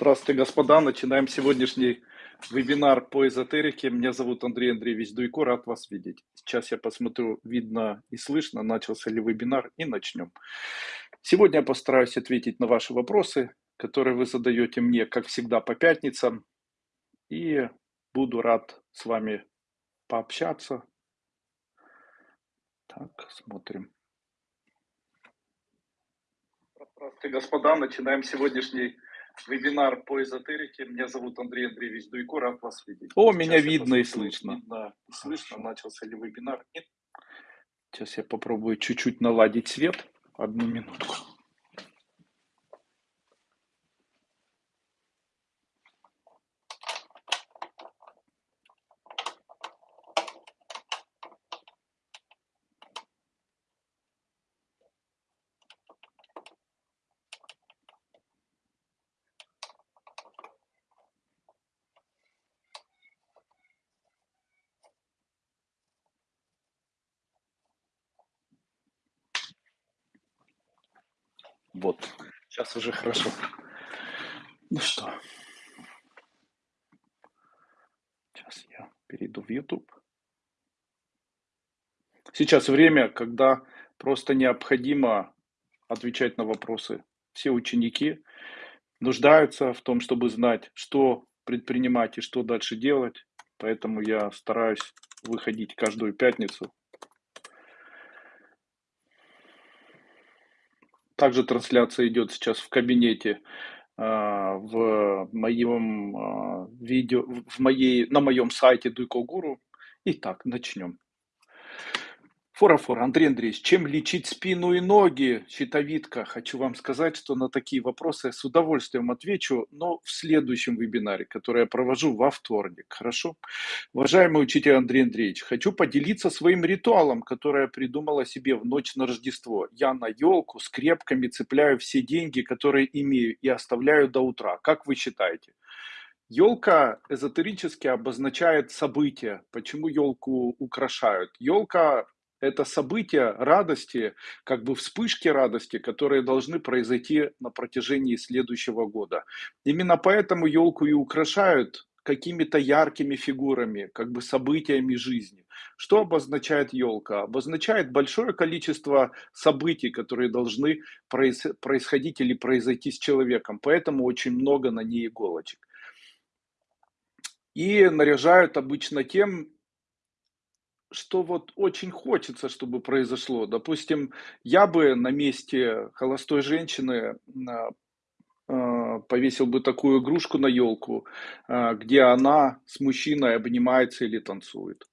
Здравствуйте, господа. Начинаем сегодняшний вебинар по эзотерике. Меня зовут Андрей Андреевич Дуйко, рад вас видеть. Сейчас я посмотрю, видно и слышно, начался ли вебинар, и начнем. Сегодня я постараюсь ответить на ваши вопросы, которые вы задаете мне, как всегда, по пятницам. И буду рад с вами пообщаться. Так, смотрим. Здравствуйте, господа. Начинаем сегодняняшний вебинар по эзотерике. Меня зовут Андрей Андреевич Дуйко, рад вас видеть. О, Сейчас меня видно и слышно. И слышно, начался ли вебинар. Нет. Сейчас я попробую чуть-чуть наладить свет. Одну минутку. Вот, сейчас уже хорошо. Ну что, сейчас я перейду в YouTube. Сейчас время, когда просто необходимо отвечать на вопросы. Все ученики нуждаются в том, чтобы знать, что предпринимать и что дальше делать. Поэтому я стараюсь выходить каждую пятницу Также трансляция идет сейчас в кабинете а, в моем а, видео, в моей, на моем сайте Дуйко Гуру. Итак, начнем. Фора-фора, Андрей Андреевич, чем лечить спину и ноги, щитовидка? Хочу вам сказать, что на такие вопросы с удовольствием отвечу, но в следующем вебинаре, который я провожу во вторник. Хорошо? Уважаемый учитель Андрей Андреевич, хочу поделиться своим ритуалом, который я придумала себе в ночь на Рождество. Я на елку скрепками цепляю все деньги, которые имею, и оставляю до утра. Как вы считаете? Елка эзотерически обозначает событие. Почему елку украшают? Елка это события радости, как бы вспышки радости, которые должны произойти на протяжении следующего года. Именно поэтому елку и украшают какими-то яркими фигурами, как бы событиями жизни. Что обозначает елка? Обозначает большое количество событий, которые должны происходить или произойти с человеком. Поэтому очень много на ней иголочек. И наряжают обычно тем, что вот очень хочется, чтобы произошло. Допустим, я бы на месте холостой женщины а, а, повесил бы такую игрушку на елку, а, где она с мужчиной обнимается или танцует.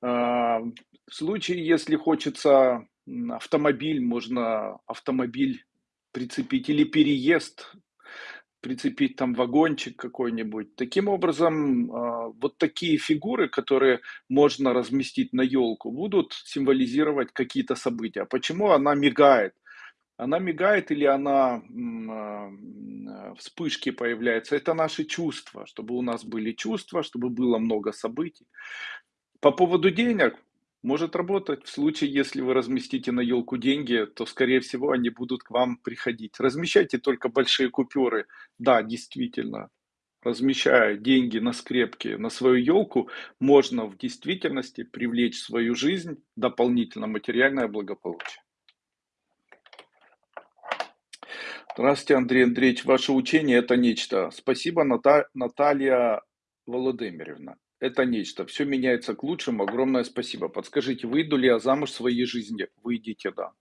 В случае, если хочется автомобиль, можно автомобиль прицепить или переезд прицепить там вагончик какой-нибудь. Таким образом, а, вот такие фигуры, которые можно разместить на елку, будут символизировать какие-то события. Почему она мигает? Она мигает или она а, вспышки появляются. Это наши чувства, чтобы у нас были чувства, чтобы было много событий. По поводу денег, может работать. В случае, если вы разместите на елку деньги, то, скорее всего, они будут к вам приходить. Размещайте только большие купюры. Да, действительно, размещая деньги на скрепки на свою елку, можно в действительности привлечь в свою жизнь дополнительно материальное благополучие. Здравствуйте, Андрей Андреевич. Ваше учение – это нечто. Спасибо, Наталья Володимировна это нечто. Все меняется к лучшему. Огромное спасибо. Подскажите, выйду ли я замуж в своей жизни? Выйдите, да.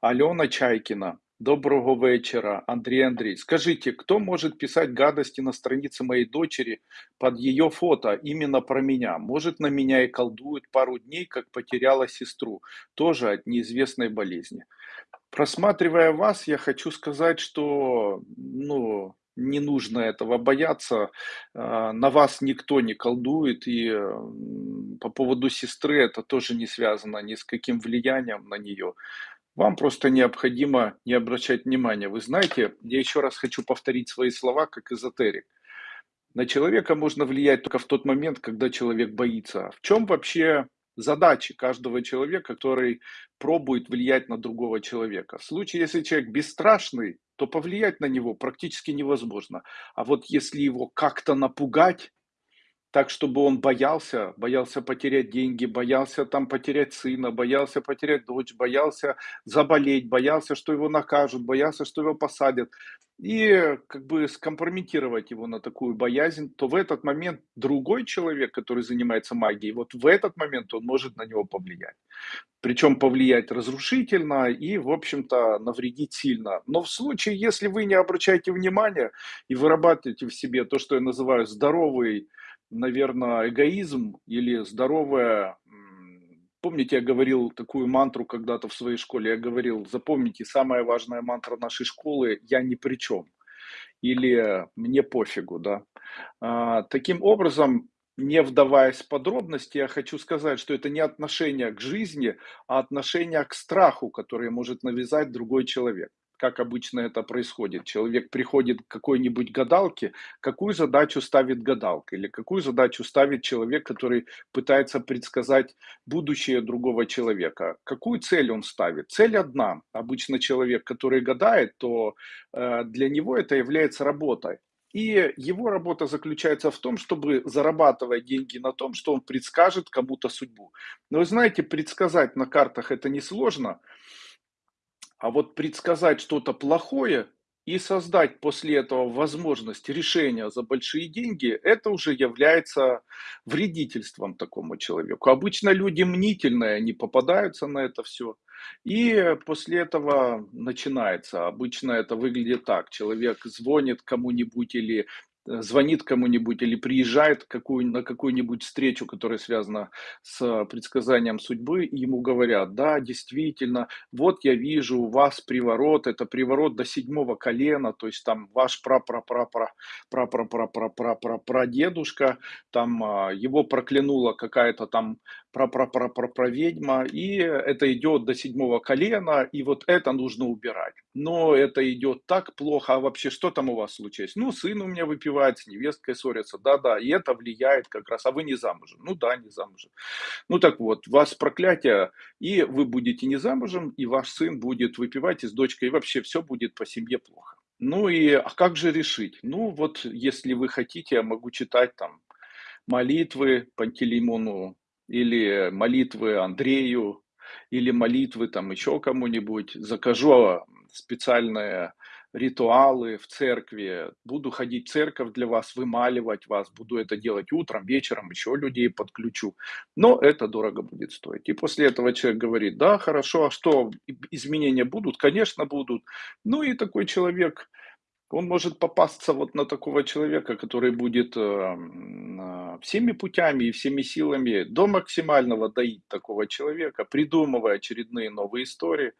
Алена Чайкина. Доброго вечера, Андрей Андрей. Скажите, кто может писать гадости на странице моей дочери под ее фото именно про меня? Может, на меня и колдуют пару дней, как потеряла сестру, тоже от неизвестной болезни. Просматривая вас, я хочу сказать, что ну, не нужно этого бояться. А, на вас никто не колдует, и по поводу сестры это тоже не связано ни с каким влиянием на нее. Вам просто необходимо не обращать внимания. Вы знаете, я еще раз хочу повторить свои слова как эзотерик. На человека можно влиять только в тот момент, когда человек боится. В чем вообще задачи каждого человека, который пробует влиять на другого человека? В случае, если человек бесстрашный, то повлиять на него практически невозможно. А вот если его как-то напугать, так, чтобы он боялся, боялся потерять деньги, боялся там потерять сына, боялся потерять дочь, боялся заболеть, боялся, что его накажут, боялся, что его посадят. И как бы скомпрометировать его на такую боязнь, то в этот момент другой человек, который занимается магией, вот в этот момент он может на него повлиять. Причем повлиять разрушительно и, в общем-то, навредить сильно. Но в случае, если вы не обращаете внимания и вырабатываете в себе то, что я называю здоровый наверное, эгоизм или здоровая... Помните, я говорил такую мантру когда-то в своей школе, я говорил, запомните, самая важная мантра нашей школы «я ни при чем» или «мне пофигу», да. А, таким образом, не вдаваясь в подробности, я хочу сказать, что это не отношение к жизни, а отношение к страху, который может навязать другой человек как обычно это происходит. Человек приходит к какой-нибудь гадалке, какую задачу ставит гадалка или какую задачу ставит человек, который пытается предсказать будущее другого человека. Какую цель он ставит? Цель одна. Обычно человек, который гадает, то э, для него это является работой. И его работа заключается в том, чтобы зарабатывать деньги на том, что он предскажет кому-то судьбу. Но вы знаете, предсказать на картах это несложно. А вот предсказать что-то плохое и создать после этого возможность решения за большие деньги, это уже является вредительством такому человеку. Обычно люди мнительные, они попадаются на это все. И после этого начинается. Обычно это выглядит так. Человек звонит кому-нибудь или звонит кому-нибудь или приезжает какую, на какую-нибудь встречу, которая связана с предсказанием судьбы, и ему говорят, да, действительно, вот я вижу у вас приворот, это приворот до седьмого колена, то есть там ваш прапрапрапра, прадедушка, там а, его проклянула какая-то там прапрапрапра-ведьма, и это идет до седьмого колена, и вот это нужно убирать. Но это идет так плохо, а вообще что там у вас случилось? Ну, сын у меня выпивает с невесткой ссорятся. Да-да, и это влияет как раз. А вы не замужем. Ну да, не замужем. Ну так вот, вас проклятие, и вы будете не замужем, и ваш сын будет выпивать и с дочкой, и вообще все будет по семье плохо. Ну и а как же решить? Ну вот, если вы хотите, я могу читать там молитвы Пантелеймону или молитвы Андрею, или молитвы там еще кому-нибудь. Закажу специальное ритуалы в церкви, буду ходить в церковь для вас, вымаливать вас, буду это делать утром, вечером, еще людей подключу. Но это дорого будет стоить. И после этого человек говорит, да, хорошо, а что, изменения будут? Конечно, будут. Ну и такой человек он может попасться вот на такого человека, который будет э, всеми путями и всеми силами до максимального доить такого человека, придумывая очередные новые истории.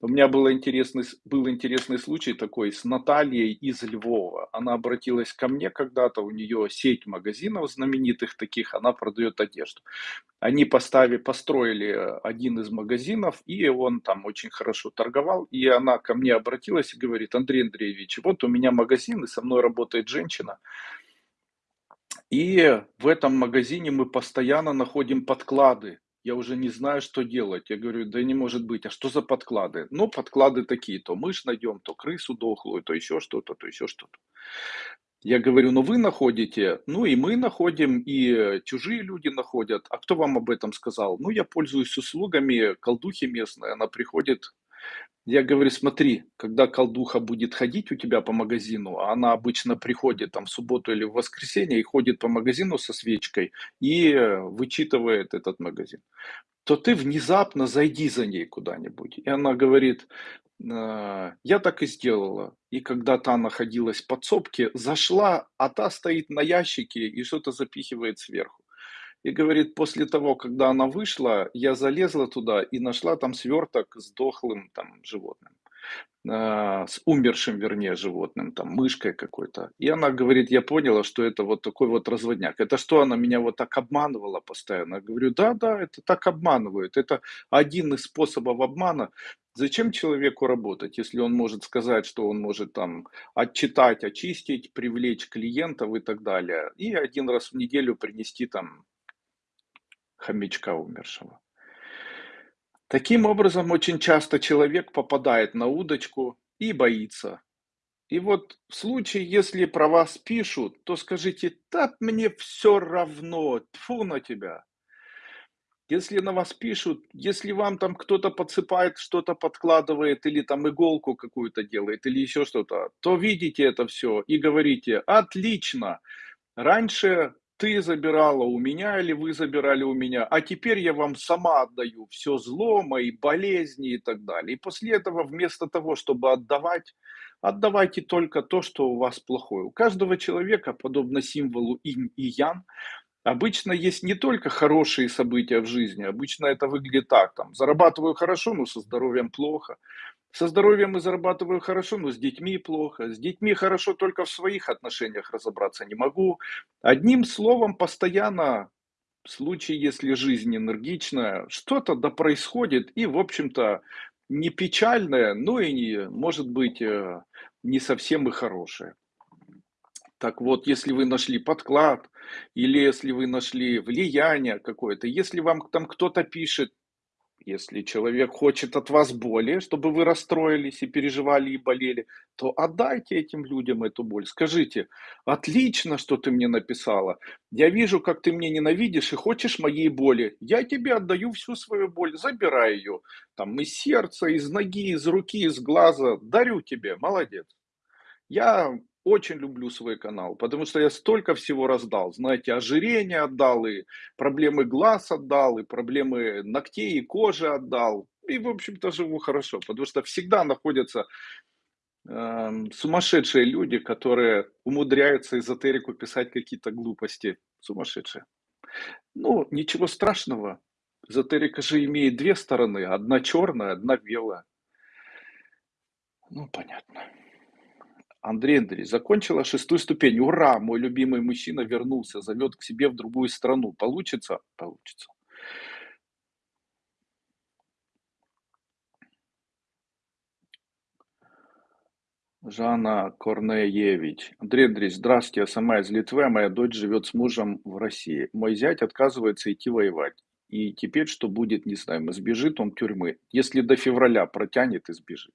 У меня был интересный, был интересный случай такой с Натальей из Львова. Она обратилась ко мне когда-то, у нее сеть магазинов знаменитых таких, она продает одежду. Они поставили, построили э, один из магазинов, и он там очень хорошо торговал. И она ко мне обратилась и говорит, Андрей Андреевич, вот у меня магазин, и со мной работает женщина. И в этом магазине мы постоянно находим подклады. Я уже не знаю, что делать. Я говорю, да не может быть, а что за подклады? Ну, подклады такие, то мышь найдем, то крысу дохлую, то еще что-то, то еще что-то. Я говорю, ну вы находите, ну и мы находим, и чужие люди находят. А кто вам об этом сказал? Ну, я пользуюсь услугами колдухи местной, она приходит. Я говорю, смотри, когда колдуха будет ходить у тебя по магазину, а она обычно приходит там в субботу или в воскресенье и ходит по магазину со свечкой и вычитывает этот магазин, то ты внезапно зайди за ней куда-нибудь. И она говорит, Э, я так и сделала. И когда та находилась в подсобке, зашла, а та стоит на ящике и что-то запихивает сверху. И говорит, после того, когда она вышла, я залезла туда и нашла там сверток с дохлым там животным. А, с умершим, вернее, животным, там, мышкой какой-то. И она говорит, я поняла, что это вот такой вот разводняк. Это что, она меня вот так обманывала постоянно? Я говорю, да, да, это так обманывают. Это один из способов обмана. Зачем человеку работать, если он может сказать, что он может там отчитать, очистить, привлечь клиентов и так далее, и один раз в неделю принести там хомячка умершего. Таким образом, очень часто человек попадает на удочку и боится. И вот в случае, если про вас пишут, то скажите: "Да мне всё равно, тьфу на тебя". Если на вас пишут, если вам там кто-то подсыпает, что-то подкладывает или там иголку какую-то делает, или еще что-то, то видите это всё и говорите: "Отлично! Раньше ты забирала у меня или вы забирали у меня, а теперь я вам сама отдаю всё зло, мои болезни и так далее". И после этого вместо того, чтобы отдавать, отдавайте только то, что у вас плохое. У каждого человека, подобно символу инь и ян, обычно есть не только хорошие события в жизни, обычно это выглядит так, там: зарабатываю хорошо, но со здоровьем плохо, со здоровьем и зарабатываю хорошо, но с детьми плохо, с детьми хорошо, только в своих отношениях разобраться не могу. Одним словом, постоянно, в случае, если жизнь энергичная, что-то да происходит и, в общем-то, не печальное, но и не может быть, э, не совсем и хорошее. Так вот, если вы нашли подклад или если вы нашли влияние какое-то, если вам там кто-то пишет, если человек хочет от вас боли, чтобы вы расстроились и переживали, и болели, то отдайте этим людям эту боль. Скажите: "Отлично, что ты мне написала. Я вижу, как ты меня ненавидишь и хочешь моей боли. Я тебе отдаю всю свою боль, забирай ее там из сердца, из ноги, из руки, из глаза, дарю тебе, молодец". Я очень люблю свой канал, потому что я столько всего раздал. Знаете, ожирение отдал, и проблемы глаз отдал, и проблемы ногтей и кожи отдал. И, в общем-то, живу хорошо, потому что всегда находятся, эм, сумасшедшие люди, которые умудряются эзотерику писать какие-то глупости. Сумасшедшие. Ну, ничего страшного. Эзотерика же имеет 2 стороны: одна черная, одна белая. Ну, понятно. Андрей Андреевич: "Закончила 6 ступень. Ура! Мой любимый мужчина вернулся, зовет к себе в другую страну. Получится?" Получится. Жанна Корнеевич: "Андрей Андреевич, здравствуйте. Я сама из Литвы, а моя дочь живет с мужем в России. Мой зять отказывается идти воевать. И теперь что будет, не знаем. Избежит он тюрьмы. Если до февраля протянет, избежит".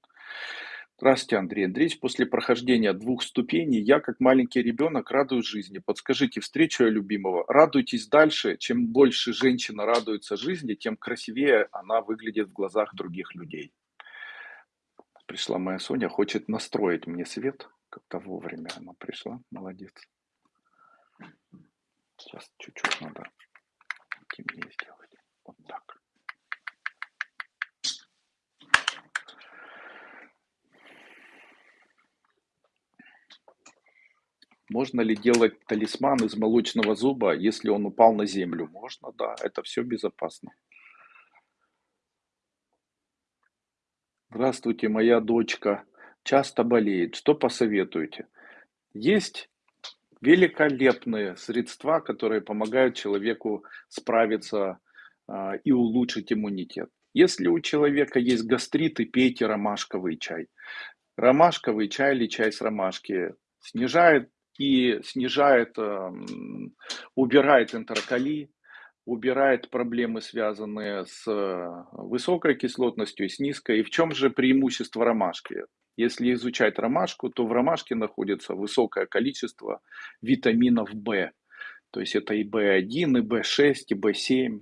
Здравствуйте, Андрей Андреевич. После прохождения 2 ступеней я, как маленький ребенок, радуюсь жизни. Подскажите, встречу я любимого. Радуйтесь дальше. Чем больше женщина радуется жизни, тем красивее она выглядит в глазах других людей. Пришла моя Соня, хочет настроить мне свет. Как-то вовремя она пришла. Молодец. Сейчас чуть-чуть надо темнее сделать. Вот так. Можно ли делать талисман из молочного зуба, если он упал на землю? Можно, да, это всё безопасно. Здравствуйте, моя дочка часто болеет. Что посоветуете? Есть великолепные средства, которые помогают человеку справиться, а, и улучшить иммунитет. Если у человека есть гастриты, пейте ромашковый чай. Ромашковый чай или чай с ромашки снижает и снижает, ам, убирает энтероколит, убирает проблемы, связанные с высокой кислотностью и с низкой. И в чём же преимущество ромашки? Если изучать ромашку, то в ромашке находится высокое количество витаминов В. То есть это и В1, и В6, и В7,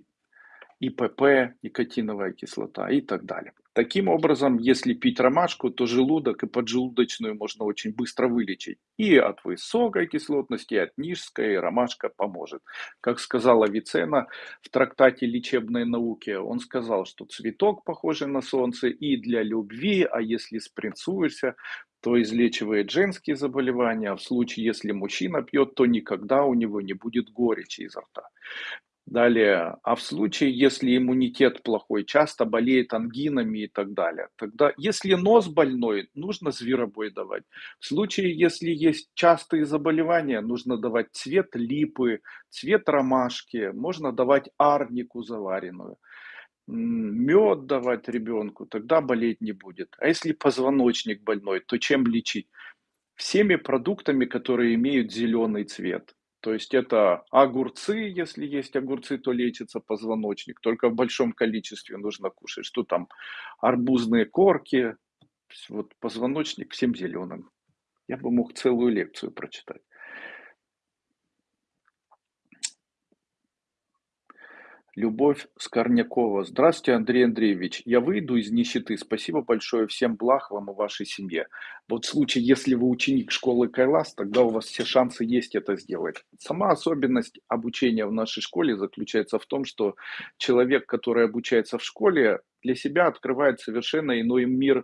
и ПП, никотиновая кислота и так далее. Таким образом, если пить ромашку, то желудок и поджелудочную можно очень быстро вылечить. И от высокой кислотности, и от низкой ромашка поможет. Как сказал Авиценна в трактате "Лечебные науки", он сказал, что цветок, похожий на солнце, и для любви, а если спринцуешься, то излечивает женские заболевания, а в случае, если мужчина пьет, то никогда у него не будет горечи изо рта. Далее, а в случае, если иммунитет плохой, часто болеет ангинами и так далее, тогда, если нос больной, нужно зверобой давать. В случае, если есть частые заболевания, нужно давать цвет липы, цвет ромашки, можно давать арнику заваренную, м, мёд давать ребенку, тогда болеть не будет. А если позвоночник больной, то чем лечить? Всеми продуктами, которые имеют зеленый цвет. То есть это огурцы, если есть огурцы, то лечится позвоночник, только в большом количестве нужно кушать. Что там? Арбузные корки, вот позвоночник всем зеленым. Я бы мог целую лекцию прочитать. Любовь Скорнякова. Здравствуйте, Андрей Андреевич. Я выйду из нищеты. Спасибо большое. Всем благ вам и вашей семье. Вот в случае, если вы ученик школы Кайлас, тогда у вас все шансы есть это сделать. Сама особенность обучения в нашей школе заключается в том, что человек, который обучается в школе, для себя открывает совершенно иной мир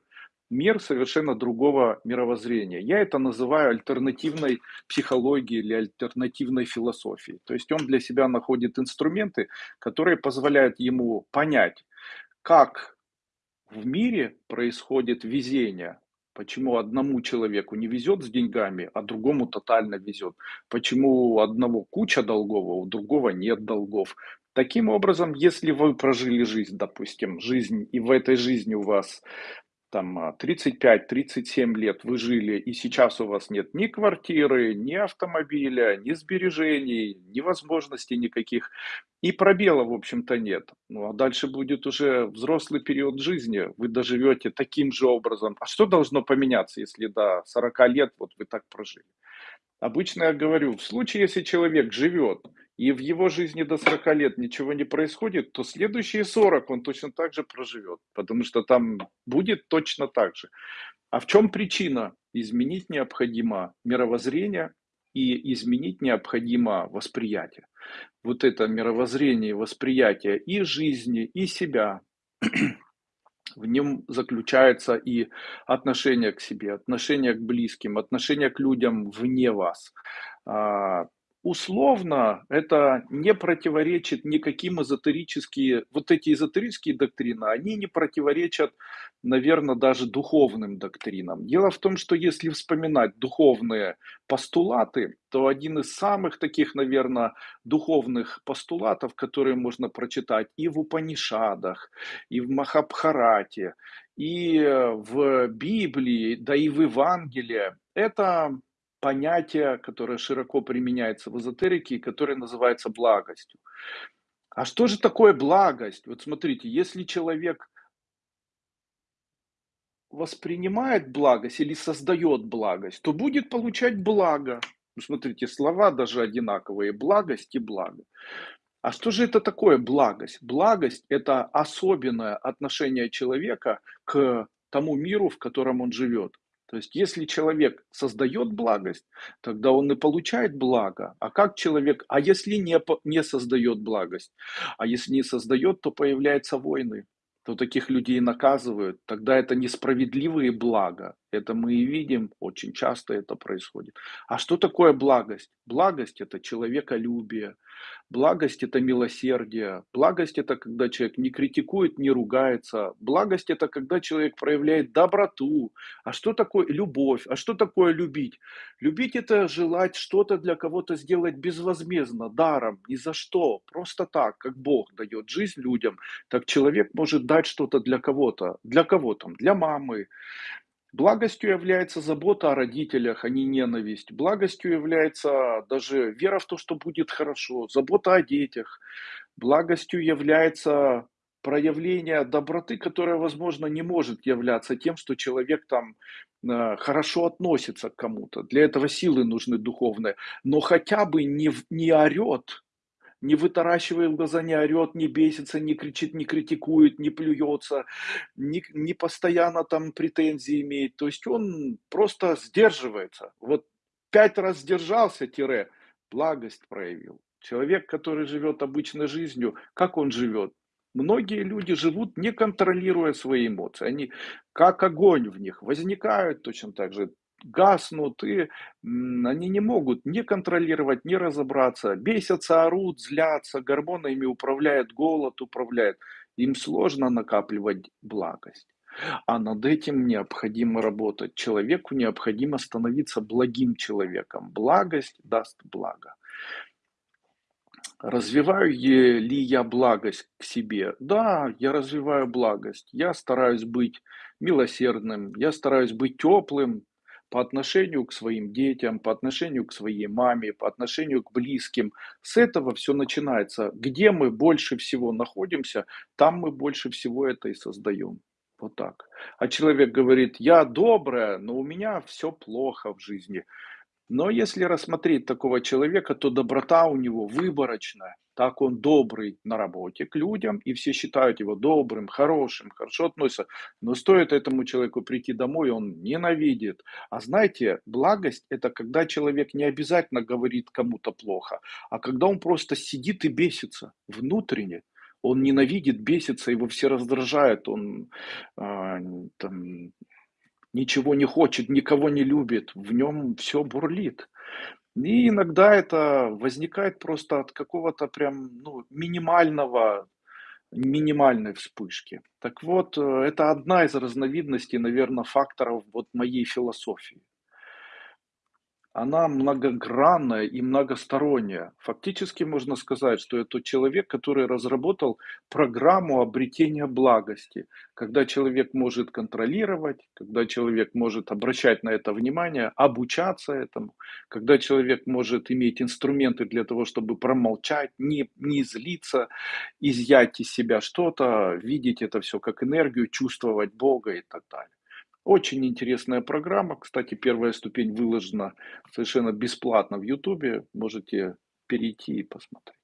мир совершенно другого мировоззрения. Я это называю альтернативной психологией или альтернативной философией. То есть он для себя находит инструменты, которые позволяют ему понять, как в мире происходит везение, Почему одному человеку не везет с деньгами, а другому тотально везет? Почему у одного куча долгов, а у другого нет долгов? Таким образом, если вы прожили жизнь, допустим, жизнь, и в этой жизни у вас там 35-37 а, лет вы жили, и сейчас у вас нет ни квартиры, ни автомобиля, ни сбережений, ни возможностей никаких, и пробела, в общем-то, нет. Ну, а дальше будет уже взрослый период жизни, вы доживете таким же образом. А что должно поменяться, если до 40 лет вот вы так прожили? Обычно я говорю, в случае, если человек живет и в его жизни до 40 лет ничего не происходит, то следующие 40 он точно так же проживет, потому что там будет точно так же. А в чем причина? Изменить необходимо мировоззрение и изменить необходимо восприятие. Вот это мировоззрение восприятие и жизни, и себя, в нем заключается и отношение к себе, отношение к близким, отношение к людям вне вас. Условно это не противоречит никаким эзотерические, вот эти эзотерические доктрины, они не противоречат, наверное, даже духовным доктринам. Дело в том, что если вспоминать духовные постулаты, то один из самых таких, наверное, духовных постулатов, которые можно прочитать и в Упанишадах, и в Махабхарате, и в Библии, да и в Евангелии, это понятие, которое широко применяется в эзотерике и которое называется благостью. А что же такое благость? Вот смотрите, если человек воспринимает благость или создает благость, то будет получать благо. Ну, смотрите, слова даже одинаковые. Благость и благо. А что же это такое благость? Благость – это особенное отношение человека к тому миру, в котором он живет. То есть, если человек создает благость, тогда он и получает благо. А как человек, а если не, не создает благость? А если не создает, то появляются войны, то таких людей наказывают. Тогда это несправедливые блага. Это мы и видим, очень часто это происходит. А что такое благость? Благость – это человеколюбие, благость – это милосердие, благость – это когда человек не критикует, не ругается, благость – это когда человек проявляет доброту. А что такое любовь? А что такое любить? Любить – это желать что-то для кого-то сделать безвозмездно, даром, ни за что, просто так, как Бог дает жизнь людям, так человек может дать что-то для кого-то. Для кого там? Для мамы, Благостью является забота о родителях, а не ненависть. Благостью является даже вера в то, что будет хорошо, забота о детях. Благостью является проявление доброты, которое, возможно, не может являться тем, что человек там э, хорошо относится к кому-то. Для этого силы нужны духовные. Но хотя бы не, не орет, не вытаращивает глаза, не орет, не бесится, не кричит, не критикует, не плюется, не, не постоянно там претензии имеет. То есть он просто сдерживается. Вот пять раз сдержался, тире, благость проявил. Человек, который живет обычной жизнью, как он живет? Многие люди живут, не контролируя свои эмоции. Они как огонь в них возникают точно так же, гаснут, и они не могут не контролировать, не разобраться, бесятся, орут, злятся, гормонами управляет голод, управляет. Им сложно накапливать благость. А над этим необходимо работать. Человеку необходимо становиться благим человеком. Благость даст благо. Развиваю ли я благость к себе? Да, я развиваю благость. Я стараюсь быть милосердным, я стараюсь быть теплым, по отношению к своим детям, по отношению к своей маме, по отношению к близким. С этого все начинается. Где мы больше всего находимся, там мы больше всего это и создаем. Вот так. А человек говорит: "Я добрая, но у меня всё плохо в жизни". Но если рассмотреть такого человека, то доброта у него выборочная. Так он добрый на работе к людям, и все считают его добрым, хорошим, хорошо относятся. Но стоит этому человеку прийти домой, он ненавидит. А знаете, благость- это когда человек не обязательно говорит кому-то плохо, а когда он просто сидит и бесится внутренне. Он ненавидит, бесится, его все раздражают, он, н там ничего не хочет, никого не любит, в нем всё бурлит. И иногда это возникает просто от какого-то прям, ну, минимального минимальной вспышки. Так вот, э, это одна из разновидностей, наверно, факторов вот моей философии. Она многогранная и многосторонняя. Фактически можно сказать, что это человек, который разработал программу обретения благости. Когда человек может контролировать, когда человек может обращать на это внимание, обучаться этому, когда человек может иметь инструменты для того, чтобы промолчать, не не злиться, изъять из себя что-то, видеть это всё как энергию, чувствовать Бога и так далее. Очень интересная программа. Кстати, первая ступень выложена совершенно бесплатно в "Ютубе". Можете перейти и посмотреть.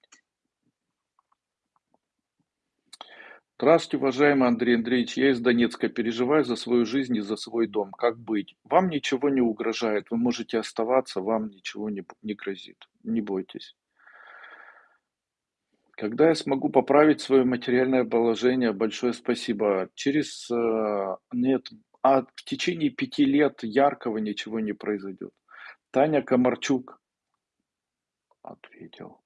Здравствуйте, уважаемый Андрей Андреевич. Я из Донецка. Переживаю за свою жизнь и за свой дом. Как быть? Вам ничего не угрожает. Вы можете оставаться, вам ничего не не грозит. Не бойтесь. Когда я смогу поправить свое материальное положение? Большое спасибо. Через, э, нет, а в течение 5 лет яркого ничего не произойдет. Таня Комарчук. Ответил.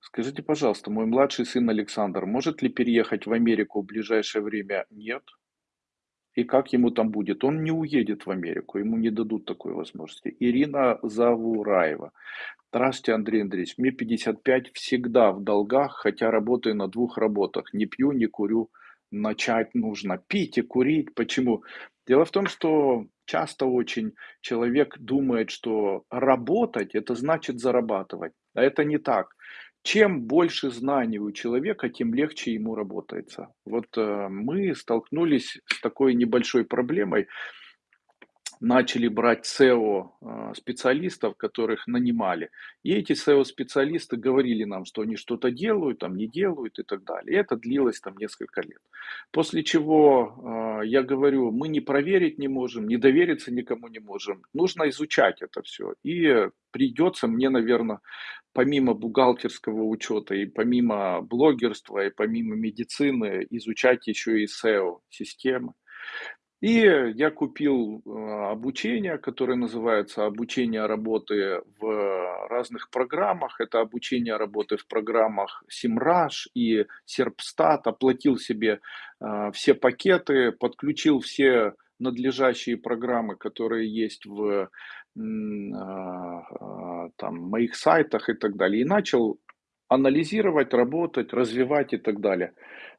Скажите, пожалуйста, мой младший сын Александр может ли переехать в Америку в ближайшее время? Нет. И как ему там будет? Он не уедет в Америку, ему не дадут такой возможности. Ирина Завураева. Здравствуйте, Андрей Андреевич. Мне 55, всегда в долгах, хотя работаю на 2 работах. Не пью, не курю. Начать нужно пить и курить. Почему? Дело в том, что часто очень человек думает, что работать- это значит зарабатывать. А это не так. Чем больше знаний у человека, тем легче ему работается. Вот, э, мы столкнулись с такой небольшой проблемой. Начали брать SEO, э, специалистов, которых нанимали. И эти SEO-специалисты говорили нам, что они что-то делают, там не делают и так далее. И это длилось там несколько лет. После чего, э, я говорю: "Мы не проверить не можем, не довериться никому не можем. Нужно изучать это всё". И придется мне, наверно, помимо бухгалтерского учета и помимо блогерства, и помимо медицины изучать еще и SEO-системы. И я купил, э, обучение, которое называется "Обучение работы в разных программах". Это обучение работы в программах Semrush и Serpstat. Оплатил себе, э, все пакеты, подключил все надлежащие программы, которые есть в, а, там моих сайтах и так далее. И начал анализировать, работать, развивать и так далее.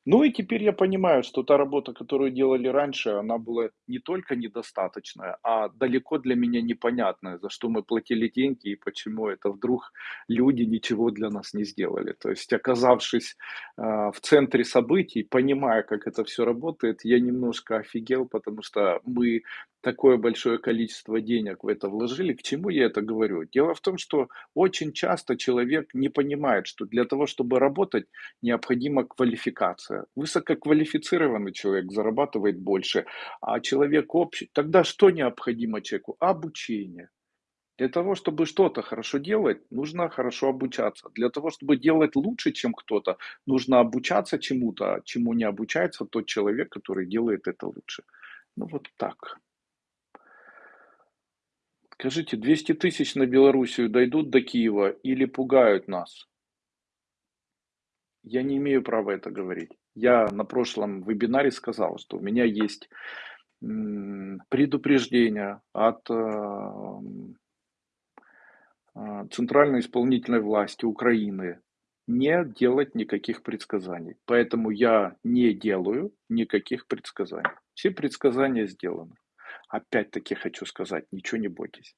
Ну и теперь я понимаю, что та работа, которую делали раньше, она была не только недостаточная, а далеко для меня непонятная, за что мы платили деньги и почему это вдруг люди ничего для нас не сделали. То есть, оказавшись, а, в центре событий, понимая, как это всё работает, я немножко офигел, потому что мы такое большое количество денег в это вложили. К чему я это говорю? Дело в том, что очень часто человек не понимает, что для того, чтобы работать, необходима квалификация. Высококвалифицированный человек зарабатывает больше, а человек общий Тогда что необходимо человеку? Обучение. Для того, чтобы что-то хорошо делать, нужно хорошо обучаться. Для того, чтобы делать лучше, чем кто-то, нужно обучаться чему-то, чему не обучается тот человек, который делает это лучше. Ну, вот так. Скажите, 200 тысяч на Белоруссию дойдут до Киева или пугают нас? Я не имею права это говорить. Я на прошлом вебинаре сказал, что у меня есть, предупреждение от, ам а, центральной исполнительной власти Украины не делать никаких предсказаний. Поэтому я не делаю никаких предсказаний. Все предсказания сделаны. Опять-таки хочу сказать: ничего не бойтесь.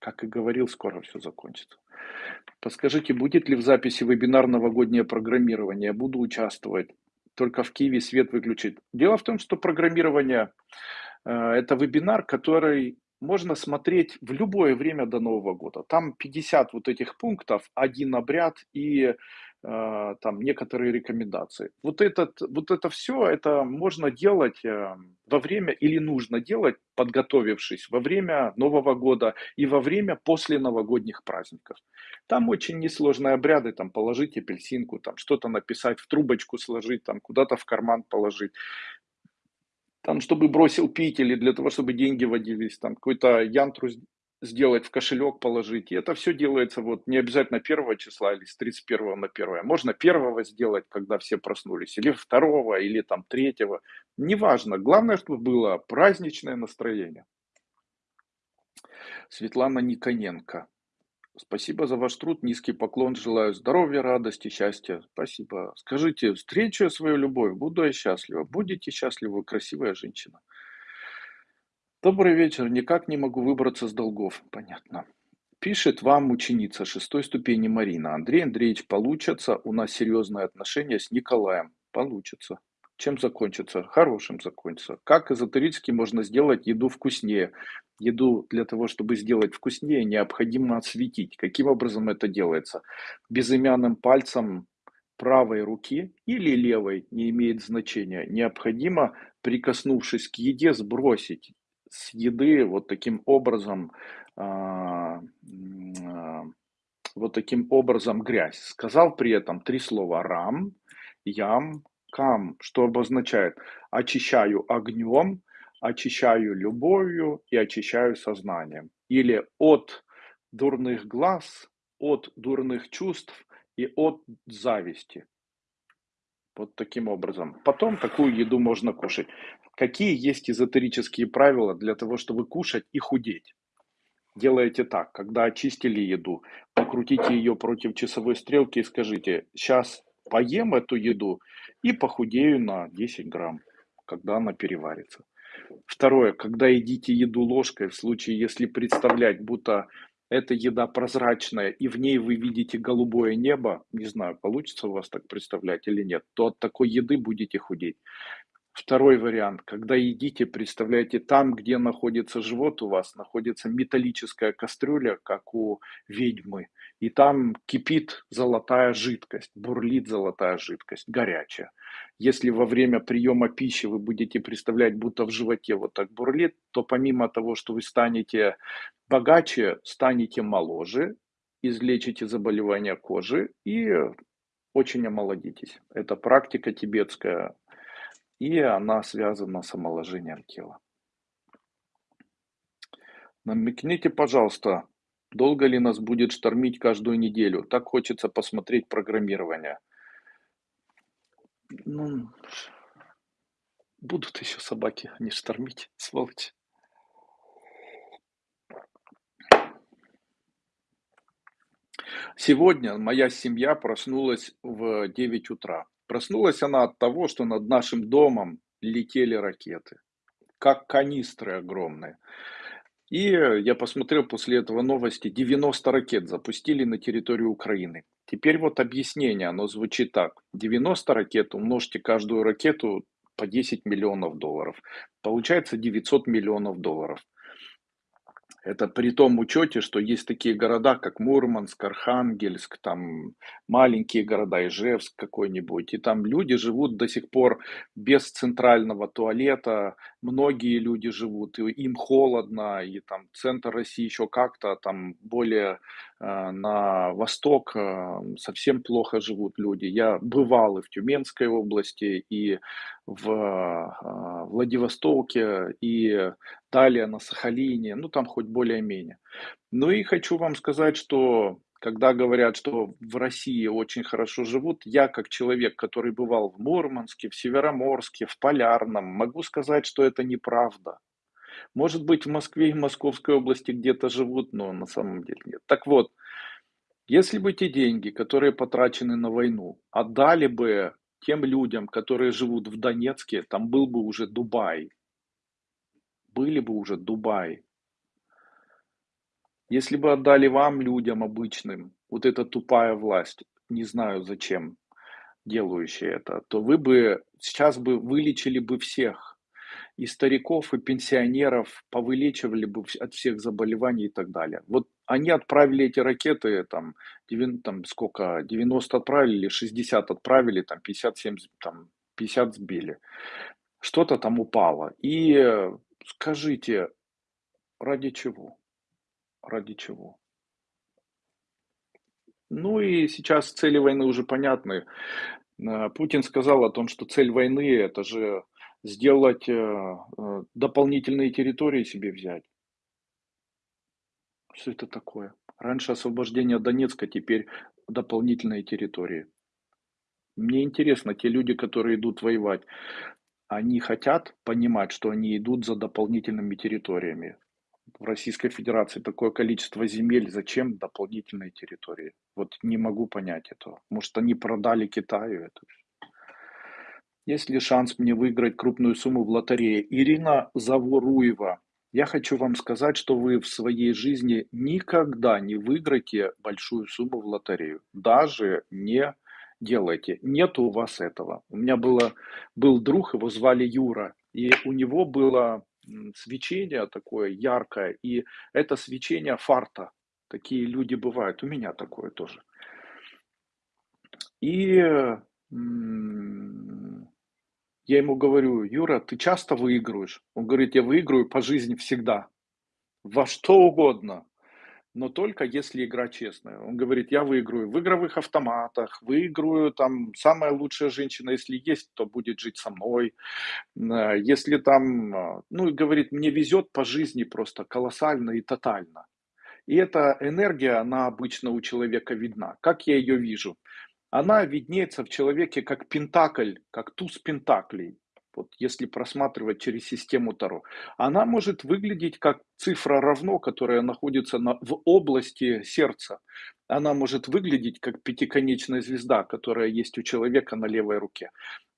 Как и говорил, скоро всё закончится. Подскажите, будет ли в записи вебинар "Новогоднее программирование"? Буду участвовать. только в Киеве свет выключить. Дело в том, что программирование э, это вебинар, который можно смотреть в любое время до Нового года. Там 50 вот этих пунктов, один обряд и там некоторые рекомендации. Вот, этот, вот это все, это можно делать э, во время или нужно делать, подготовившись во время Нового года и во время после новогодних праздников. Там очень несложные обряды, там положить апельсинку, там что-то написать, в трубочку сложить, там куда-то в карман положить там, чтобы бросил пить или для того, чтобы деньги водились, там, какой-то янтру сделать, в кошелек положить. И это все делается вот не обязательно первого числа или с 31 на 1. Можно первого сделать, когда все проснулись, или второго, или там третьего. Неважно. Главное, чтобы было праздничное настроение. Светлана Никоненко. Спасибо за ваш труд, низкий поклон, желаю здоровья, радости, счастья. Спасибо. Скажите, встречу свою любовь, буду я счастлива. Будете счастливы, красивая женщина. Добрый вечер, никак не могу выбраться с долгов. Понятно. Пишет вам ученица шестой ступени Марина. Андрей Андреевич, получится, у нас серьезные отношения с Николаем. Получится. Чем закончится? Хорошим закончится. Как эзотерически можно сделать еду вкуснее? еду для того, чтобы сделать вкуснее, необходимо осветить. Каким образом это делается? Безымянным пальцем правой руки или левой, не имеет значения, необходимо, прикоснувшись к еде, сбросить с еды вот таким образом, а, а, вот таким образом грязь. Сказал при этом три слова рам, ям, кам, что обозначает очищаю огнем, очищаю любовью и очищаю сознанием. Или от дурных глаз, от дурных чувств и от зависти. Вот таким образом. Потом такую еду можно кушать. Какие есть эзотерические правила для того, чтобы кушать и худеть? Делаете так, когда очистили еду, покрутите ее против часовой стрелки и скажите, сейчас поем эту еду и похудею на 10 грамм, когда она переварится. Второе, когда едите еду ложкой, в случае, если представлять, будто эта еда прозрачная, и в ней вы видите голубое небо, не знаю, получится у вас так представлять или нет, то от такой еды будете худеть. Второй вариант. Когда едите, представляете, там, где находится живот у вас, находится металлическая кастрюля, как у ведьмы. И там кипит золотая жидкость, бурлит золотая жидкость, горячая. Если во время приема пищи вы будете представлять, будто в животе вот так бурлит, то помимо того, что вы станете богаче, станете моложе, излечите заболевания кожи и очень омолодитесь. Это практика тибетская и она связана с омоложением тела. Намекните, пожалуйста, долго ли нас будет штормить каждую неделю? Так хочется посмотреть программирование. Ну, будут еще собаки, не штормить, сволочь. Сегодня моя семья проснулась в 9 утра. Проснулась она от того, что над нашим домом летели ракеты, как канистры огромные. И я посмотрел после этого новости, 90 ракет запустили на территорию Украины. Теперь вот объяснение, оно звучит так. 90 ракет, умножьте каждую ракету по 10 миллионов долларов. Получается 900 миллионов долларов. Это при том учете, что есть такие города, как Мурманск, Архангельск, там маленькие города, Ижевск какой-нибудь, и там люди живут до сих пор без центрального туалета, многие люди живут, и им холодно, и там центр России еще как-то, там более на восток э, совсем плохо живут люди. Я бывал и в Тюменской области, и в э, Владивостоке, и далее на Сахалине, ну там хоть более-менее. Ну и хочу вам сказать, что когда говорят, что в России очень хорошо живут, я как человек, который бывал в Мурманске, в Североморске, в Полярном, могу сказать, что это неправда. Может быть, в Москве и Московской области где-то живут, но на самом деле нет. Так вот, если бы те деньги, которые потрачены на войну, отдали бы тем людям, которые живут в Донецке, там был бы уже Дубай. Были бы уже Дубай. Если бы отдали вам, людям обычным, вот эта тупая власть, не знаю зачем, делающие это, то вы бы сейчас бы вылечили бы всех. И стариков, и пенсионеров повылечивали бы от всех заболеваний и так далее. Вот они отправили эти ракеты, там, девян там сколько, 90 отправили или 60 отправили, там 50, 70, там 50 сбили. Что-то там упало. И э, скажите, ради чего? Ради чего? Ну и сейчас цели войны уже понятны. Э, Путин сказал о том, что цель войны- это же сделать, э, э, дополнительные территории себе взять. Что это такое? Раньше освобождение Донецка, теперь дополнительные территории. Мне интересно, те люди, которые идут воевать, они хотят понимать, что они идут за дополнительными территориями? В Российской Федерации такое количество земель, зачем дополнительные территории? Вот не могу понять этого. Может, они продали Китаю это? Есть ли шанс мне выиграть крупную сумму в лотерее? Ирина Заворуева. Я хочу вам сказать, что вы в своей жизни никогда не выиграете большую сумму в лотерею. Даже не делайте. Нет у вас этого. У меня было, был друг, его звали Юра, и у него было свечение такое яркое, и это свечение фарта. Такие люди бывают. У меня такое тоже. И я ему говорю, Юра, ты часто выигрываешь? Он говорит, я выигрываю по жизни всегда. Во что угодно. Но только если игра честная. Он говорит, я выиграю в игровых автоматах, выиграю там, самая лучшая женщина, если есть, то будет жить со мной. Э, если там, э, ну и говорит, мне везет по жизни просто колоссально и тотально. И эта энергия, она обычно у человека видна. Как я ее вижу? Она виднеется в человеке как пентакль, как туз пентаклей. Вот если просматривать через систему Таро, она может выглядеть как цифра равно, которая находится на, в области сердца. Она может выглядеть как пятиконечная звезда, которая есть у человека на левой руке.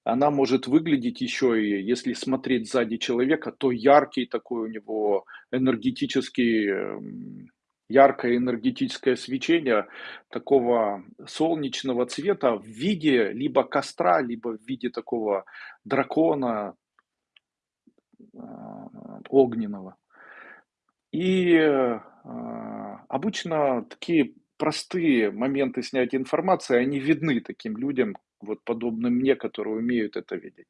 Она может выглядеть еще и, если смотреть сзади человека, то яркий такой у него энергетический эм, яркое энергетическое свечение такого солнечного цвета в виде либо костра, либо в виде такого дракона а, огненного. И а, обычно такие простые моменты снятия информации, они видны таким людям, вот подобным мне, которые умеют это видеть.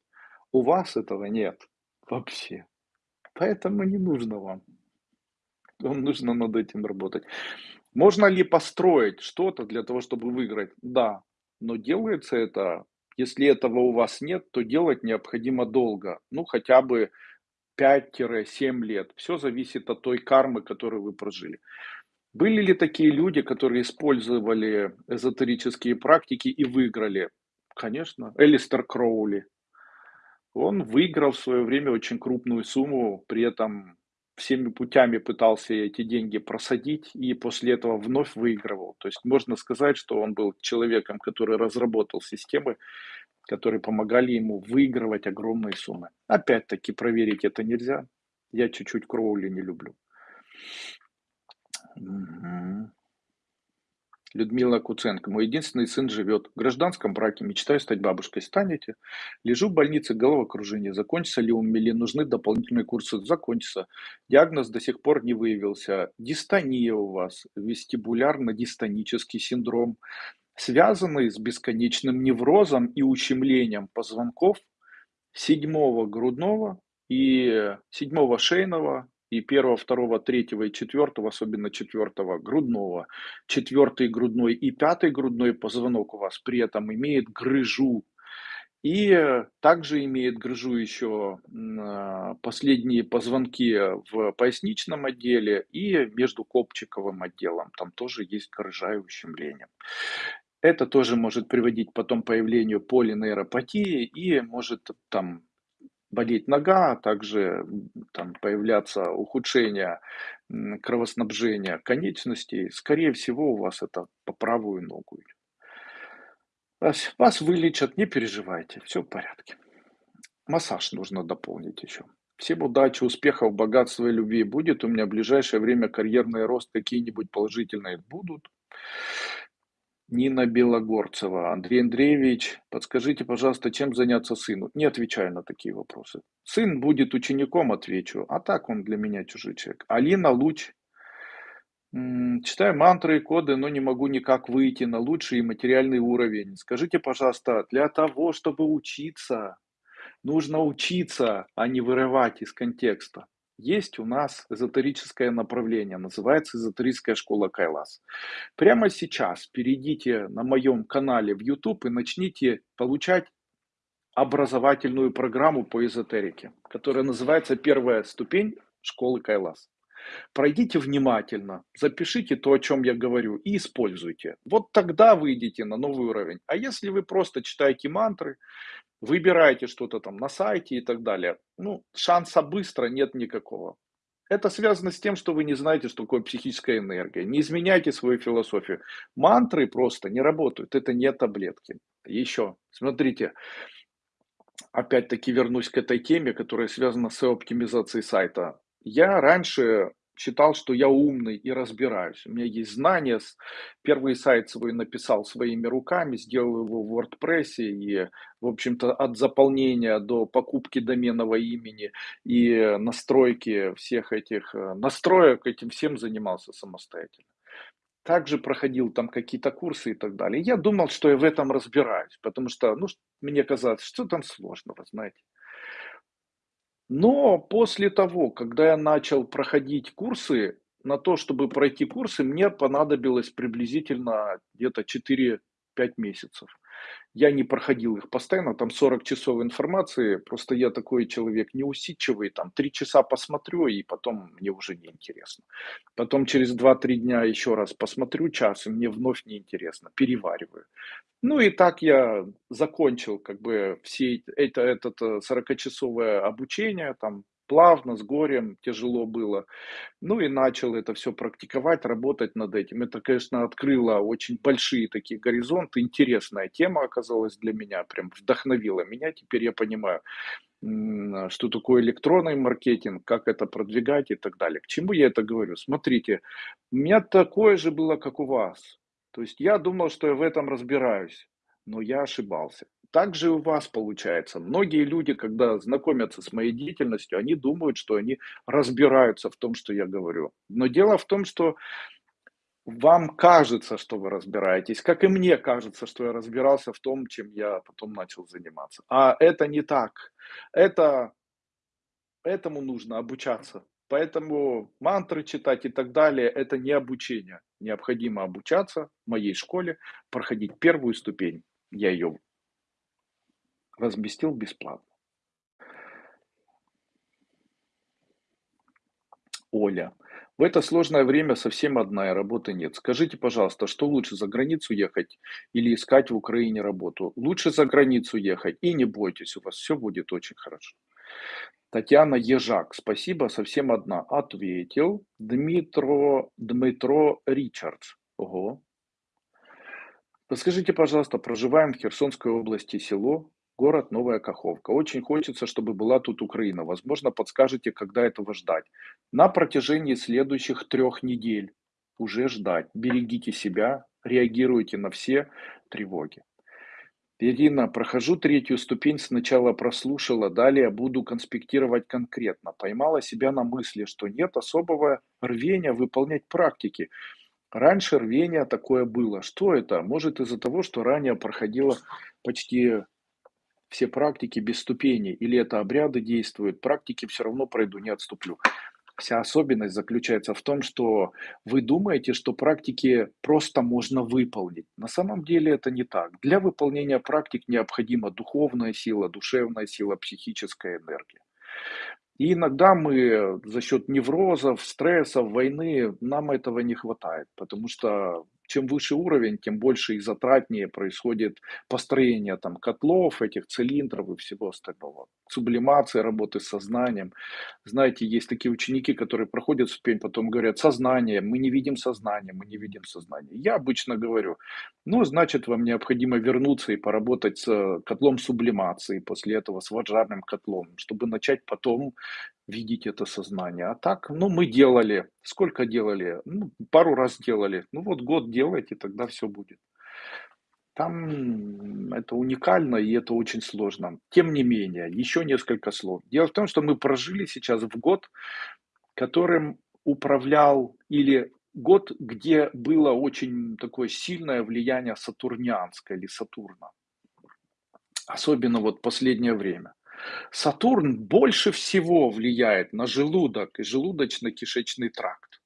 У вас этого нет вообще. Поэтому не нужно вам. Вам нужно над этим работать. Можно ли построить что-то для того, чтобы выиграть? Да, но делается это, если этого у вас нет, то делать необходимо долго, ну хотя бы 5-7 лет. Все зависит от той кармы, которую вы прожили. Были ли такие люди, которые использовали эзотерические практики и выиграли? Конечно, Элистер Кроули. Он выиграл в свое время очень крупную сумму, при этом всеми путями пытался эти деньги просадить и после этого вновь выигрывал. То есть можно сказать, что он был человеком, который разработал системы, которые помогали ему выигрывать огромные суммы. Опять-таки проверить это нельзя. Я чуть-чуть Кроули не люблю. Угу. Людмила Куценко. Мой единственный сын живет в гражданском браке. Мечтаю стать бабушкой. Станете? Лежу в больнице, головокружение. Закончится ли у меня или нужны дополнительные курсы? Закончится. Диагноз до сих пор не выявился. Дистония у вас. Вестибулярно-дистонический синдром. Связанный с бесконечным неврозом и ущемлением позвонков седьмого грудного и седьмого шейного и первого, второго, третьего и четвертого, особенно четвертого грудного, четвертый грудной и пятый грудной позвонок у вас при этом имеет грыжу. И также имеет грыжу еще а, последние позвонки в поясничном отделе и между копчиковым отделом. Там тоже есть грыжа и ущемление. Это тоже может приводить потом к появлению полинейропатии и может там болеть нога, а также там, появляться ухудшение кровоснабжения конечностей, скорее всего, у вас это по правую ногу. Вас, вылечат, не переживайте, все в порядке. Массаж нужно дополнить еще. Всем удачи, успехов, богатства и любви. Будет у меня в ближайшее время карьерный рост, какие-нибудь положительные будут. Нина Белогорцева. Андрей Андреевич, подскажите, пожалуйста, чем заняться сыну? Не отвечаю на такие вопросы. Сын будет учеником, отвечу, а так он для меня чужой человек. Алина Луч. Читаю мантры и коды, но не могу никак выйти на лучший материальный уровень. Скажите, пожалуйста, для того, чтобы учиться, нужно учиться, а не вырывать из контекста. Есть у нас эзотерическое направление, называется эзотерическая школа Кайлас. Прямо сейчас перейдите на моем канале в YouTube и начните получать образовательную программу по эзотерике, которая называется «Первая ступень школы Кайлас». Пройдите внимательно, запишите то, о чем я говорю, и используйте. Вот тогда выйдете на новый уровень. А если вы просто читаете мантры, выбираете что-то там на сайте и так далее, ну, шанса быстро нет никакого. Это связано с тем, что вы не знаете, что такое психическая энергия. Не изменяйте свою философию. Мантры просто не работают. Это не таблетки. Еще, смотрите, опять-таки вернусь к этой теме, которая связана с оптимизацией сайта. Я раньше считал, что я умный и разбираюсь. У меня есть знания. Первый сайт свой написал своими руками, сделал его в WordPress. И, в общем-то, от заполнения до покупки доменного имени и настройки всех этих э, настроек, этим всем занимался самостоятельно. Также проходил там какие-то курсы и так далее. Я думал, что я в этом разбираюсь, потому что, ну, мне казалось, что там сложного, знаете. Но после того, когда я начал проходить курсы, на то, чтобы пройти курсы, мне понадобилось приблизительно где-то четыре-пять месяцев. Я не проходил их постоянно, там 40 часов информации, просто я такой человек неусидчивый, там 3 часа посмотрю, и потом мне уже не интересно. Потом через два-три дня еще раз посмотрю час, и мне вновь неинтересно, перевариваю. Ну и так я закончил как бы все это, это 40-часовое обучение, там плавно, с горем, тяжело было. Ну и начал это все практиковать, работать над этим. Это, конечно, открыло очень большие такие горизонты. Интересная тема оказалась для меня, прям вдохновила меня. Теперь я понимаю, что такое электронный маркетинг, как это продвигать и так далее. К чему я это говорю? Смотрите, у меня такое же было, как у вас. То есть я думал, что я в этом разбираюсь, но я ошибался. Так же и у вас получается. Многие люди, когда знакомятся с моей деятельностью, они думают, что они разбираются в том, что я говорю. Но дело в том, что вам кажется, что вы разбираетесь, как и мне кажется, что я разбирался в том, чем я потом начал заниматься. А это не так. Это, этому нужно обучаться. Поэтому мантры читать и так далее, это не обучение. Необходимо обучаться в моей школе, проходить первую ступень. Я ее разместил бесплатно. Оля. В это сложное время совсем одна, и работы нет. Скажите, пожалуйста, что лучше, за границу ехать или искать в Украине работу? Лучше за границу ехать, и не бойтесь, у вас все будет очень хорошо. Татьяна Ежак, спасибо, совсем одна. Ответил Дмитро, Дмитро Ричардс. Ого. Подскажите, пожалуйста, проживаем в Херсонской области, село Город Новая Каховка. Очень хочется, чтобы была тут Украина. Возможно, подскажете, когда этого ждать. На протяжении следующих трех недель уже ждать. Берегите себя, реагируйте на все тревоги. Ирина, прохожу третью ступень, сначала прослушала, далее буду конспектировать конкретно. Поймала себя на мысли, что нет особого рвения выполнять практики. Раньше рвение такое было. Что это? Может из-за того, что ранее проходила почти все практики без ступеней, или это обряды действуют, практики все равно пройду, не отступлю. Вся особенность заключается в том, что вы думаете, что практики просто можно выполнить. На самом деле это не так. Для выполнения практик необходима духовная сила, душевная сила, психическая энергия. И иногда мы за счет неврозов, стрессов, войны, нам этого не хватает, потому что чем выше уровень, тем больше и затратнее происходит построение там котлов, этих цилиндров и всего остального. Сублимация, работы с сознанием. Знаете, есть такие ученики, которые проходят ступень, потом говорят, сознание, мы не видим сознание, мы не видим сознание. Я обычно говорю, ну, значит, вам необходимо вернуться и поработать с котлом сублимации, после этого с ваджарным котлом, чтобы начать потом видеть это сознание. А так, ну, мы делали. Сколько делали? Ну, пару раз делали. Ну, вот год делайте, тогда все будет. Там это уникально и это очень сложно. Тем не менее, еще несколько слов. Дело в том, что мы прожили сейчас в год, которым управлял или год, где было очень такое сильное влияние сатурнианское или Сатурна. Особенно вот последнее время. Сатурн больше всего влияет на желудок и желудочно-кишечный тракт.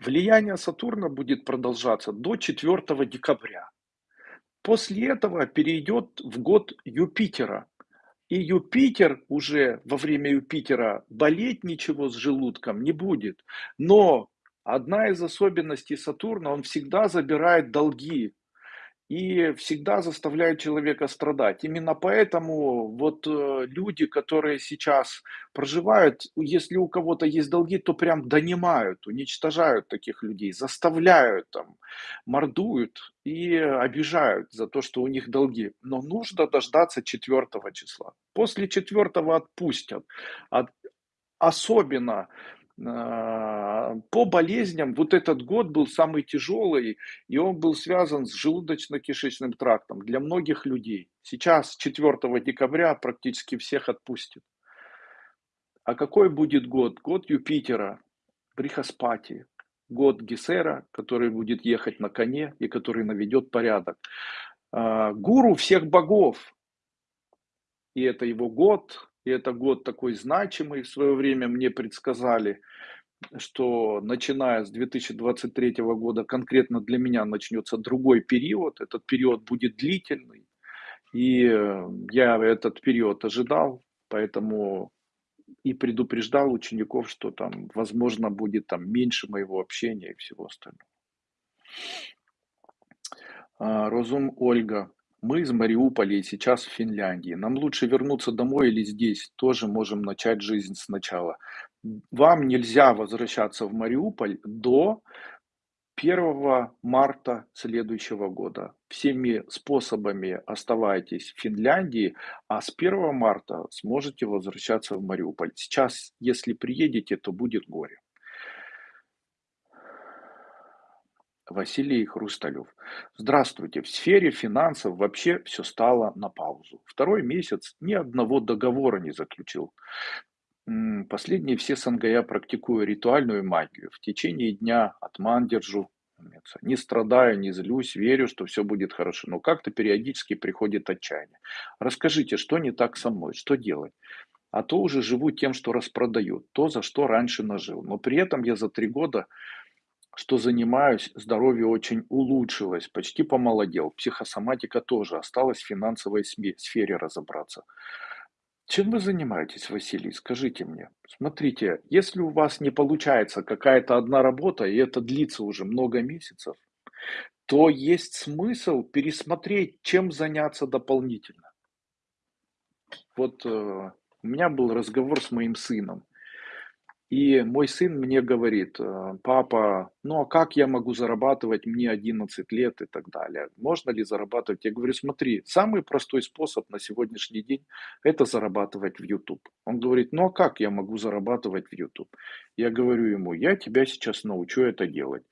Влияние Сатурна будет продолжаться до 4 декабря. После этого перейдет в год Юпитера. И Юпитер уже во время Юпитера болеть ничего с желудком не будет. Но одна из особенностей Сатурна, он всегда забирает долги и всегда заставляет человека страдать. Именно поэтому вот э, люди, которые сейчас проживают, если у кого-то есть долги, то прям донимают, уничтожают таких людей, заставляют там, мордуют и обижают за то, что у них долги. Но нужно дождаться 4 числа. После 4 отпустят. Особенно а, по болезням вот этот год был самый тяжелый, и он был связан с желудочно-кишечным трактом для многих людей. Сейчас, 4 декабря, практически всех отпустит. А какой будет год? Год Юпитера, Брихаспати, год Гесера, который будет ехать на коне и который наведет порядок. А, гуру всех богов, и это его год, и это год такой значимый. В свое время мне предсказали, что начиная с 2023 года конкретно для меня начнется другой период. Этот период будет длительный. И э, я этот период ожидал, поэтому и предупреждал учеников, что там, возможно, будет там меньше моего общения и всего остального. А, Розум Ольга. Мы из Мариуполя и сейчас в Финляндии. Нам лучше вернуться домой или здесь тоже можем начать жизнь сначала. Вам нельзя возвращаться в Мариуполь до 1 марта следующего года. Всеми способами оставайтесь в Финляндии, а с 1 марта сможете возвращаться в Мариуполь. Сейчас, если приедете, то будет горе. Василий Хрусталев. Здравствуйте. В сфере финансов вообще все стало на паузу. Второй месяц ни одного договора не заключил. Последние все СНГ я практикую ритуальную магию. В течение дня отман держу. Не страдаю, не злюсь, верю, что все будет хорошо. Но как-то периодически приходит отчаяние. Расскажите, что не так со мной, что делать? А то уже живу тем, что распродаю, то, за что раньше нажил. Но при этом я за три года что занимаюсь, здоровье очень улучшилось, почти помолодел. Психосоматика тоже, осталось в финансовой сфере разобраться. Чем вы занимаетесь, Василий? Скажите мне. Смотрите, если у вас не получается какая-то одна работа, и это длится уже много месяцев, то есть смысл пересмотреть, чем заняться дополнительно. Вот э, у меня был разговор с моим сыном. И мой сын мне говорит, э, папа, ну а как я могу зарабатывать, мне 11 лет и так далее. Можно ли зарабатывать? Я говорю, смотри, самый простой способ на сегодняшний день это зарабатывать в YouTube. Он говорит, ну а как я могу зарабатывать в YouTube? Я говорю ему, я тебя сейчас научу это делать.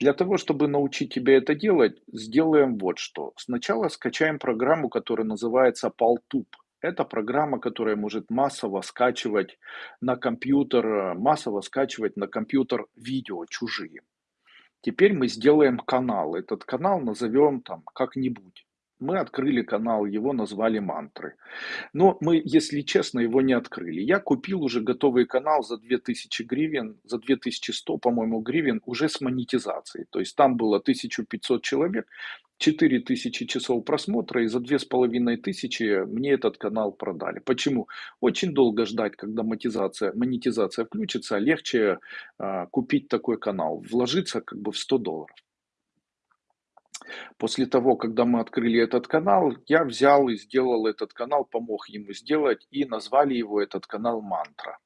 Для того, чтобы научить тебя это делать, сделаем вот что. Сначала скачаем программу, которая называется PalTube. Это программа, которая может массово скачивать на компьютер, э, массово скачивать на компьютер видео чужие. Теперь мы сделаем канал. Этот канал назовем там как-нибудь. Мы открыли канал, его назвали мантры. Но мы, если честно, его не открыли. Я купил уже готовый канал за 2000 гривен, за 2100, по-моему, гривен уже с монетизацией. То есть там было 1500 человек, 4000 часов просмотра и за 2500 мне этот канал продали. Почему? Очень долго ждать, когда монетизация, монетизация включится, легче э, купить такой канал, вложиться как бы в 100 долларов. После того, когда мы открыли этот канал, я взял и сделал этот канал, помог ему сделать и назвали его этот канал «Мантра».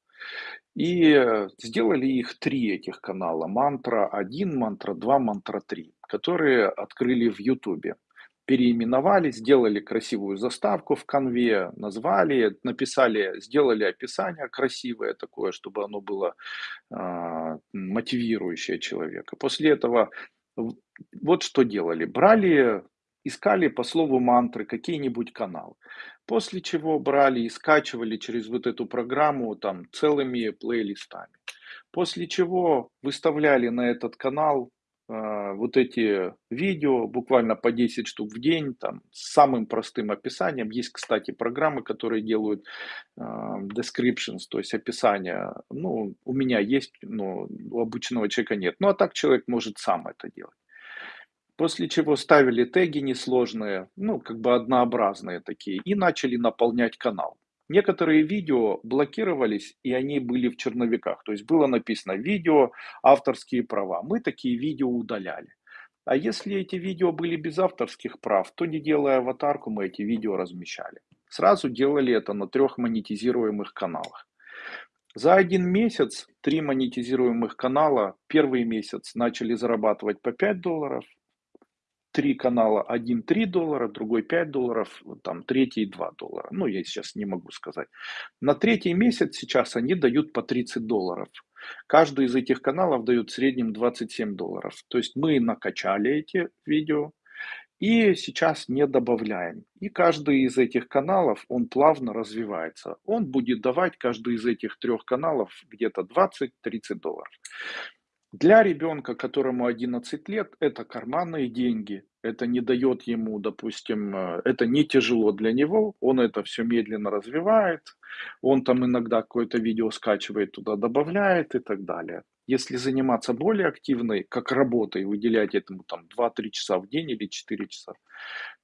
И сделали их три этих канала. Мантра 1, Мантра 2, Мантра 3, которые открыли в Ютубе. Переименовали, сделали красивую заставку в конве, назвали, написали, сделали описание красивое такое, чтобы оно было э, мотивирующее человека. После этого вот что делали. Брали искали по слову мантры какие-нибудь каналы. После чего брали и скачивали через вот эту программу там целыми плейлистами. После чего выставляли на этот канал вот эти видео, буквально по 10 штук в день, там, с самым простым описанием. Есть, кстати, программы, которые делают э, descriptions, то есть описание. Ну, у меня есть, но у обычного человека нет. Ну, а так человек может сам это делать. После чего ставили теги несложные, ну, как бы однообразные такие, и начали наполнять канал. Некоторые видео блокировались, и они были в черновиках. То есть было написано «видео, авторские права». Мы такие видео удаляли. А если эти видео были без авторских прав, то не делая аватарку, мы эти видео размещали. Сразу делали это на трех монетизируемых каналах. За один месяц три монетизируемых канала первый месяц начали зарабатывать по 5 долларов, три канала, один 3 доллара, другой 5 долларов, там третий 2 доллара. Ну, я сейчас не могу сказать. На третий месяц сейчас они дают по 30 долларов. Каждый из этих каналов дает в среднем 27 долларов. То есть мы накачали эти видео и сейчас не добавляем. И каждый из этих каналов, он плавно развивается. Он будет давать каждый из этих трех каналов где-то 20-30 долларов. Для ребенка, которому 11 лет, это карманные деньги. Это не дает ему, допустим, э, это не тяжело для него. Он это все медленно развивает. Он там иногда какое-то видео скачивает, туда добавляет и так далее. Если заниматься более активной, как работой, выделять этому там 2-3 часа в день или 4 часа,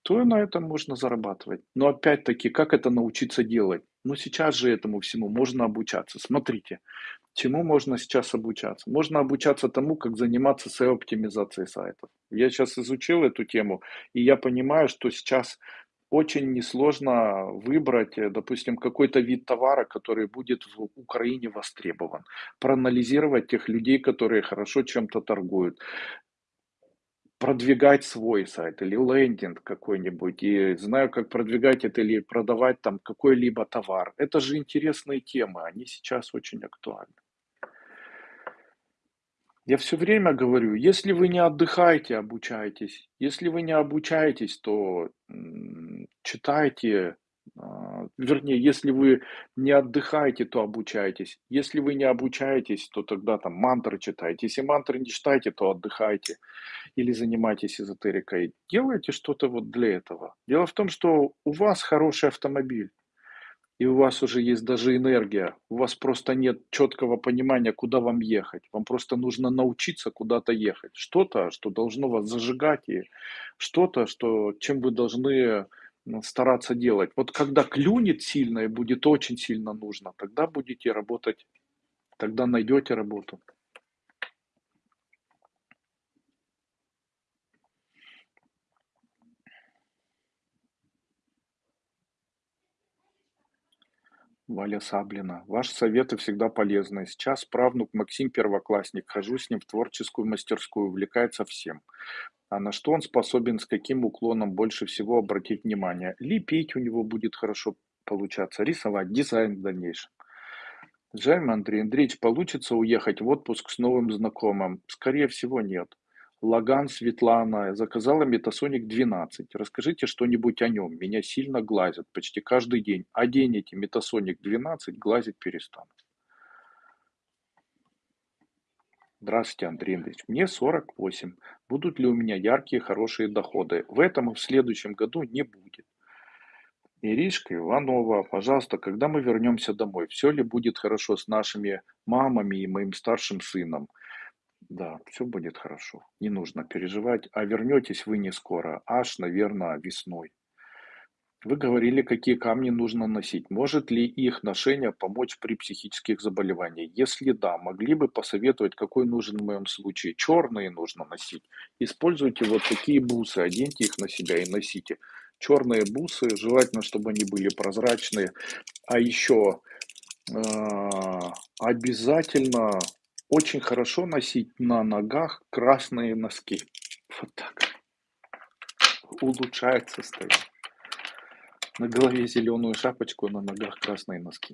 то на этом можно зарабатывать. Но опять-таки, как это научиться делать? Ну, сейчас же этому всему можно обучаться. Смотрите, Чему можно сейчас обучаться? Можно обучаться тому, как заниматься SEO-оптимизацией сайтов. Я сейчас изучил эту тему, и я понимаю, что сейчас очень несложно выбрать, э, допустим, какой-то вид товара, который будет в Украине востребован. Проанализировать тех людей, которые хорошо чем-то торгуют. Продвигать свой сайт или лендинг какой-нибудь. И знаю, как продвигать это или продавать там какой-либо товар. Это же интересные темы, они сейчас очень актуальны. Я все время говорю, если вы не отдыхаете, обучайтесь. Если вы не обучаетесь, то читайте, а, вернее, если вы не отдыхаете, то обучайтесь. Если вы не обучаетесь, то тогда там мантры читайте. Если мантры не читаете, то отдыхайте или занимайтесь эзотерикой. Делайте что-то вот для этого. Дело в том, что у вас хороший автомобиль и у вас уже есть даже энергия, у вас просто нет четкого понимания, куда вам ехать. Вам просто нужно научиться куда-то ехать. Что-то, что должно вас зажигать, и что-то, что, чем вы должны стараться делать. Вот когда клюнет сильно и будет очень сильно нужно, тогда будете работать, тогда найдете работу. Валя Саблина. Ваши советы всегда полезны. Сейчас правнук Максим первоклассник. Хожу с ним в творческую мастерскую. Увлекается всем. А на что он способен, с каким уклоном больше всего обратить внимание? Лепить у него будет хорошо получаться. Рисовать, дизайн в дальнейшем. Жаль, Андрей Андреевич, получится уехать в отпуск с новым знакомым? Скорее всего, нет. Лаган Светлана заказала Метасоник 12. Расскажите что-нибудь о нем. Меня сильно глазят почти каждый день. Оденете Метасоник 12, глазить перестанут. Здравствуйте, Андрей Андреевич. Мне 48. Будут ли у меня яркие, хорошие доходы? В этом и в следующем году не будет. Иришка Иванова, пожалуйста, когда мы вернемся домой, все ли будет хорошо с нашими мамами и моим старшим сыном? Да, все будет хорошо. Не нужно переживать. А вернетесь вы не скоро, аж, наверное, весной. Вы говорили, какие камни нужно носить. Может ли их ношение помочь при психических заболеваниях? Если да, могли бы посоветовать, какой нужен в моем случае? Черные нужно носить. Используйте вот такие бусы, оденьте их на себя и носите. Черные бусы, желательно, чтобы они были прозрачные. А еще э, обязательно очень хорошо носить на ногах красные носки. Вот так. Улучшает состояние. На голове зеленую шапочку, на ногах красные носки.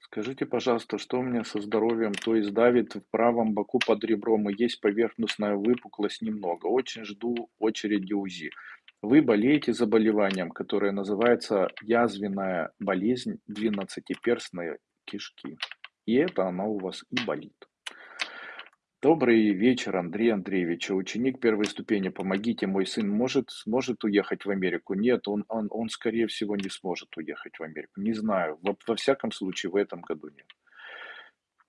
Скажите, пожалуйста, что у меня со здоровьем? То есть давит в правом боку под ребром и есть поверхностная выпуклость немного. Очень жду очереди УЗИ. Вы болеете заболеванием, которое называется язвенная болезнь двенадцатиперстной кишки. И это она у вас и болит. Добрый вечер, Андрей Андреевич. Ученик первой ступени. Помогите, мой сын может, сможет уехать в Америку? Нет, он, он, он, скорее всего, не сможет уехать в Америку. Не знаю. Во, во всяком случае, в этом году нет.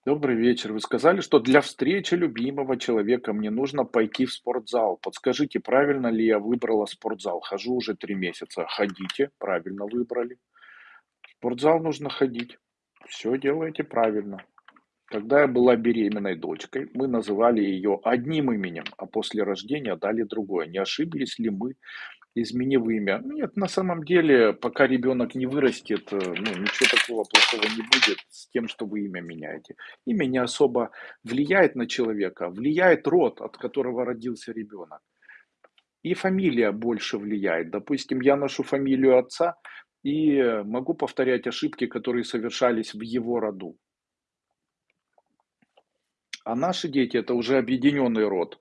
Добрый вечер. Вы сказали, что для встречи любимого человека мне нужно пойти в спортзал. Подскажите, правильно ли я выбрала спортзал? Хожу уже три месяца. Ходите, правильно выбрали. В спортзал нужно ходить. Все делаете правильно. Когда я была беременной дочкой, мы называли ее одним именем, а после рождения дали другое. Не ошиблись ли мы, изменив имя? Нет, на самом деле, пока ребенок не вырастет, э, ну, ничего такого плохого не будет с тем, что вы имя меняете. Имя не особо влияет на человека, влияет род, от которого родился ребенок. И фамилия больше влияет. Допустим, я ношу фамилию отца и могу повторять ошибки, которые совершались в его роду. А наши дети– это уже объединенный род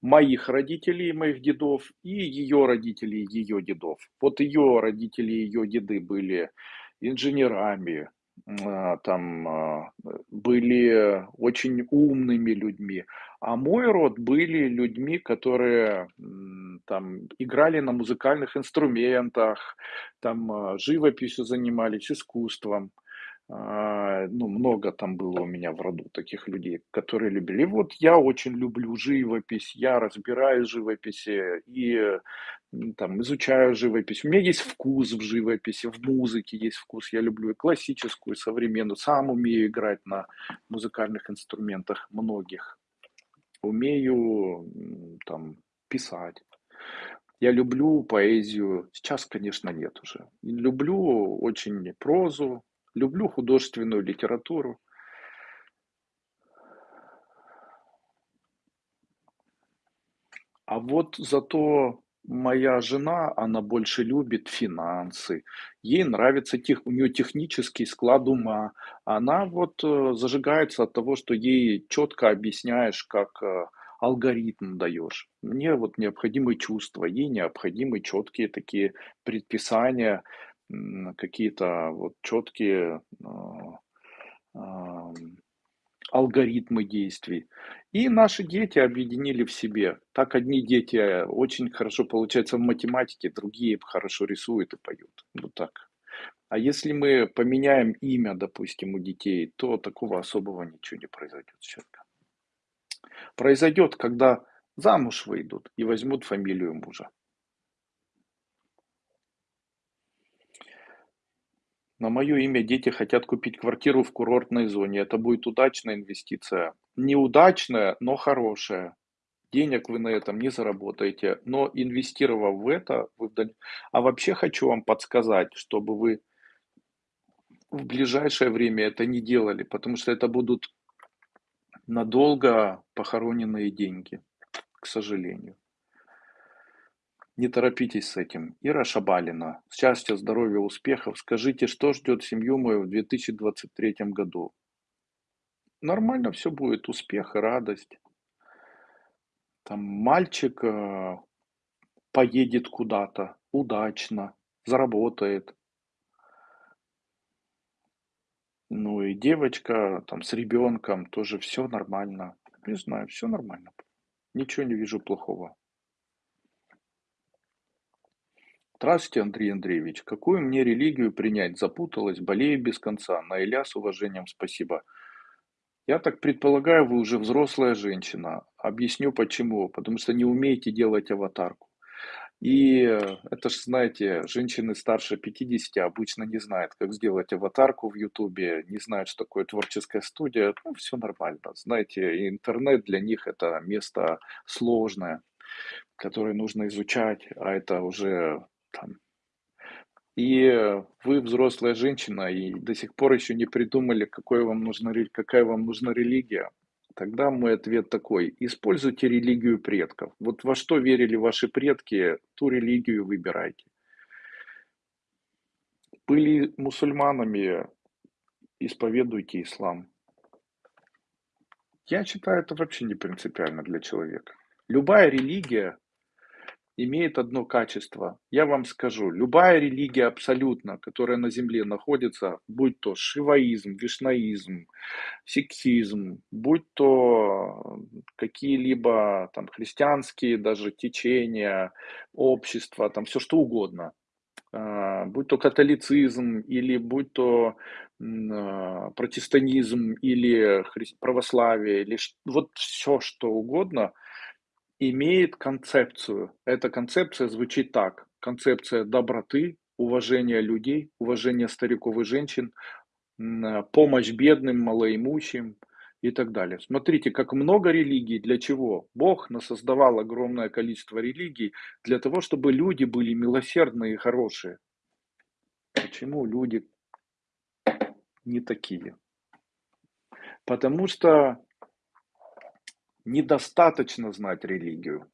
моих родителей, моих дедов, и ее родителей, ее дедов. Вот ее родители, ее деды были инженерами, а, там а, были очень умными людьми, а мой род были людьми, которые там играли на музыкальных инструментах, там а, живописью занимались, искусством. А, ну, много там было у меня в роду таких людей, которые любили. Вот я очень люблю живопись, я разбираю живописи и там изучаю живопись. У меня есть вкус в живописи, в музыке есть вкус. Я люблю и классическую, и современную. Сам умею играть на музыкальных инструментах многих. Умею там писать. Я люблю поэзию. Сейчас, конечно, нет уже. Люблю очень прозу, Люблю художественную литературу. А вот зато моя жена, она больше любит финансы, ей нравится тех, у нее технический склад ума. Она вот э, зажигается от того, что ей четко объясняешь, как э, алгоритм даешь. Мне вот необходимы чувства, ей необходимы четкие такие предписания, какие-то вот четкие а, алгоритмы действий. И наши дети объединили в себе. Так одни дети очень хорошо получаются в математике, другие хорошо рисуют и поют. Вот так. А если мы поменяем имя, допустим, у детей, то такого особого ничего не произойдет с. Произойдет, когда замуж выйдут и возьмут фамилию мужа. На мое имя дети хотят купить квартиру в курортной зоне. Это будет удачная инвестиция. Неудачная, но хорошая. Денег вы на этом не заработаете, но инвестировав в это, вы а вообще хочу вам подсказать, чтобы вы в ближайшее время это не делали, потому что это будут надолго похороненные деньги, к сожалению. Не торопитесь с этим. Ира Шабалина. Счастья, здоровья, успехов. Скажите, что ждет семью мою в 2023 году? Нормально все будет. Успех и радость. Там мальчик э, поедет куда-то удачно, заработает. Ну и девочка там с ребенком тоже все нормально. Не знаю, все нормально. Ничего не вижу плохого. Здравствуйте, Андрей Андреевич. Какую мне религию принять? Запуталась, болею без конца. На Иля с уважением спасибо. Я так предполагаю, вы уже взрослая женщина. Объясню почему. Потому что не умеете делать аватарку. И э, это же, знаете, женщины старше 50 обычно не знают, как сделать аватарку в Ютубе, не знают, что такое творческая студия. Ну, все нормально. Знаете, интернет для них это место сложное, которое нужно изучать, а это уже там. И вы взрослая женщина, и до сих пор еще не придумали, какой вам нужна, какая вам нужна религия. Тогда мой ответ такой. Используйте религию предков. Вот во что верили ваши предки, ту религию выбирайте. Были мусульманами, исповедуйте ислам. Я считаю, это вообще не принципиально для человека. Любая религия имеет одно качество. Я вам скажу, любая религия абсолютно, которая на земле находится, будь то шиваизм, вишнаизм, сикхизм, будь то какие-либо там христианские даже течения, общества, там все что угодно, а, будь то католицизм или будь то а, протестантизм или православие, или вот все что угодно – имеет концепцию. Эта концепция звучит так: концепция доброты, уважения людей, уважения стариков и женщин, э, помощь бедным, малоимущим и так далее. Смотрите, как много религий. Для чего? Бог насоздавал огромное количество религий для того, чтобы люди были милосердные и хорошие. Почему люди не такие? Потому что недостаточно знать религию.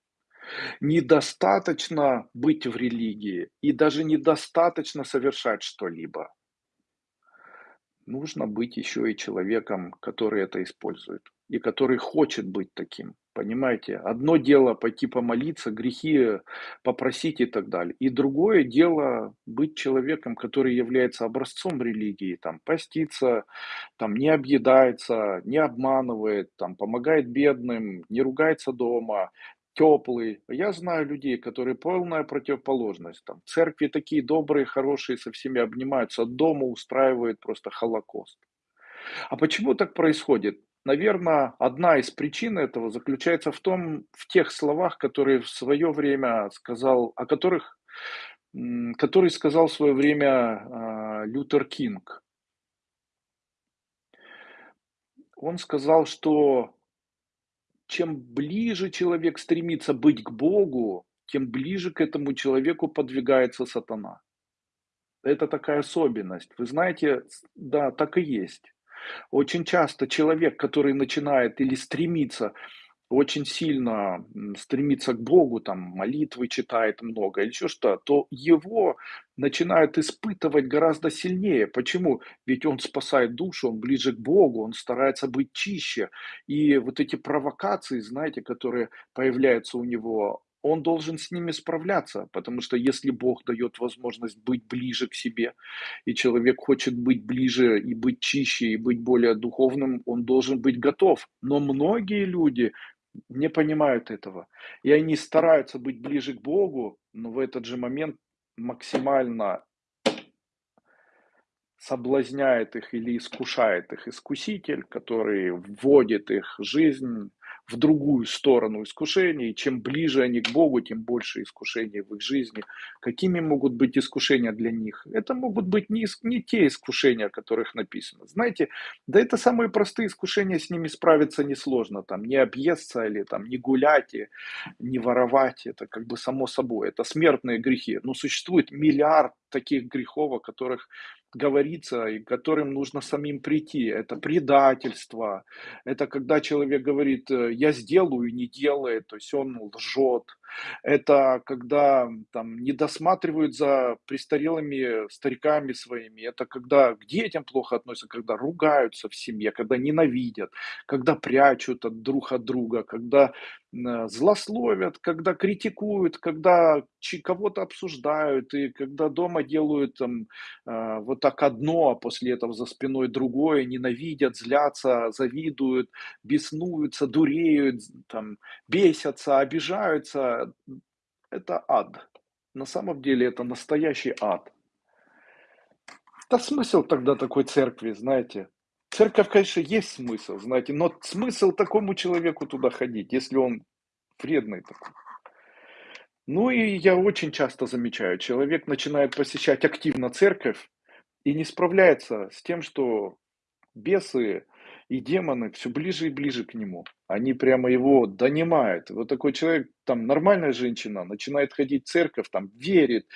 Недостаточно быть в религии и даже недостаточно совершать что-либо. Нужно быть еще и человеком, который это использует и который хочет быть таким. Понимаете? Одно дело пойти помолиться, грехи попросить и так далее. И другое дело быть человеком, который является образцом религии, там, постится, там, не объедается, не обманывает, там, помогает бедным, не ругается дома, теплый. Я знаю людей, которые полная противоположность. Там, церкви такие добрые, хорошие, со всеми обнимаются, дома устраивают просто холокост. А почему так происходит? Наверное, одна из причин этого заключается в том, в тех словах, которые в свое время сказал, о которых, который сказал в свое время а, Лютер Кинг. Он сказал, что чем ближе человек стремится быть к Богу, тем ближе к этому человеку подвигается сатана. Это такая особенность. Вы знаете, да, так и есть. Очень часто человек, который начинает или стремится очень сильно стремится к Богу, там молитвы читает много или еще что, то его начинают испытывать гораздо сильнее. Почему? Ведь он спасает душу, он ближе к Богу, он старается быть чище. И вот эти провокации, знаете, которые появляются у него, он должен с ними справляться, потому что если Бог дает возможность быть ближе к себе, и человек хочет быть ближе и быть чище, и быть более духовным, он должен быть готов. Но многие люди не понимают этого. И они стараются быть ближе к Богу, но в этот же момент максимально соблазняет их или искушает их искуситель, который вводит их жизнь в другую сторону искушений. Чем ближе они к Богу, тем больше искушений в их жизни. Какими могут быть искушения для них? Это могут быть не, не те искушения, о которых написано. Знаете, да это самые простые искушения, с ними справиться несложно. Там не объесться или там не гулять, и не воровать. Это как бы само собой. Это смертные грехи. Но существует миллиард таких грехов, о которых говорится и которым нужно самим прийти. Это предательство, это когда человек говорит, э, я сделаю и не делает, то есть он лжет. Это когда там не досматривают за престарелыми стариками своими. Это когда к детям плохо относятся, когда ругаются в семье, когда ненавидят, когда прячут от друг от друга, когда м, злословят, когда критикуют, когда кого-то обсуждают, и когда дома делают там а, вот так одно, а после этого за спиной другое, ненавидят, злятся, завидуют, беснуются, дуреют, там, бесятся, обижаются. Это ад. На самом деле это настоящий ад. Да смысл тогда такой церкви, знаете? Церковь, конечно, есть смысл, знаете, но смысл такому человеку туда ходить, если он вредный такой. Ну и я очень часто замечаю, человек начинает посещать активно церковь и не справляется с тем, что бесы и демоны все ближе и ближе к нему. Они прямо его донимают. Вот такой человек, там нормальная женщина, начинает ходить в церковь, там верит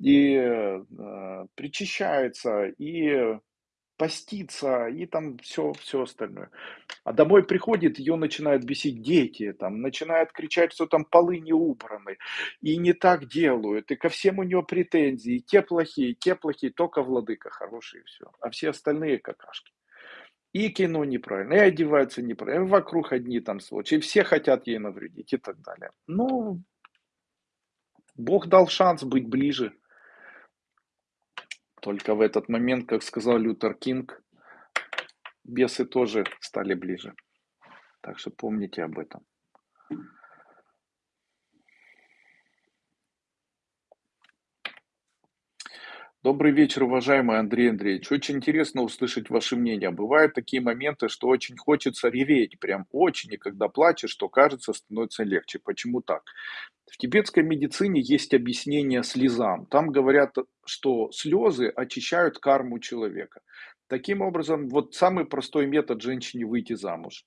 и э, причащается, и поститься и там все, все остальное. А домой приходит, ее начинают бесить дети, там, начинают кричать, что там полы не убраны, и не так делают, и ко всем у нее претензии, и те плохие, и те плохие, только владыка хороший, и все. А все остальные какашки. И кино неправильно, и одеваются неправильно, и вокруг одни там сволочи, и все хотят ей навредить и так далее. Ну, Бог дал шанс быть ближе. Только в этот момент, как сказал Лютер Кинг, бесы тоже стали ближе. Так что помните об этом. Добрый вечер, уважаемый Андрей Андреевич. Очень интересно услышать ваше мнение. Бывают такие моменты, что очень хочется реветь, прям очень, и когда плачешь, то кажется, становится легче. Почему так? В тибетской медицине есть объяснение слезам. Там говорят, что слезы очищают карму человека. Таким образом, вот самый простой метод женщине выйти замуж.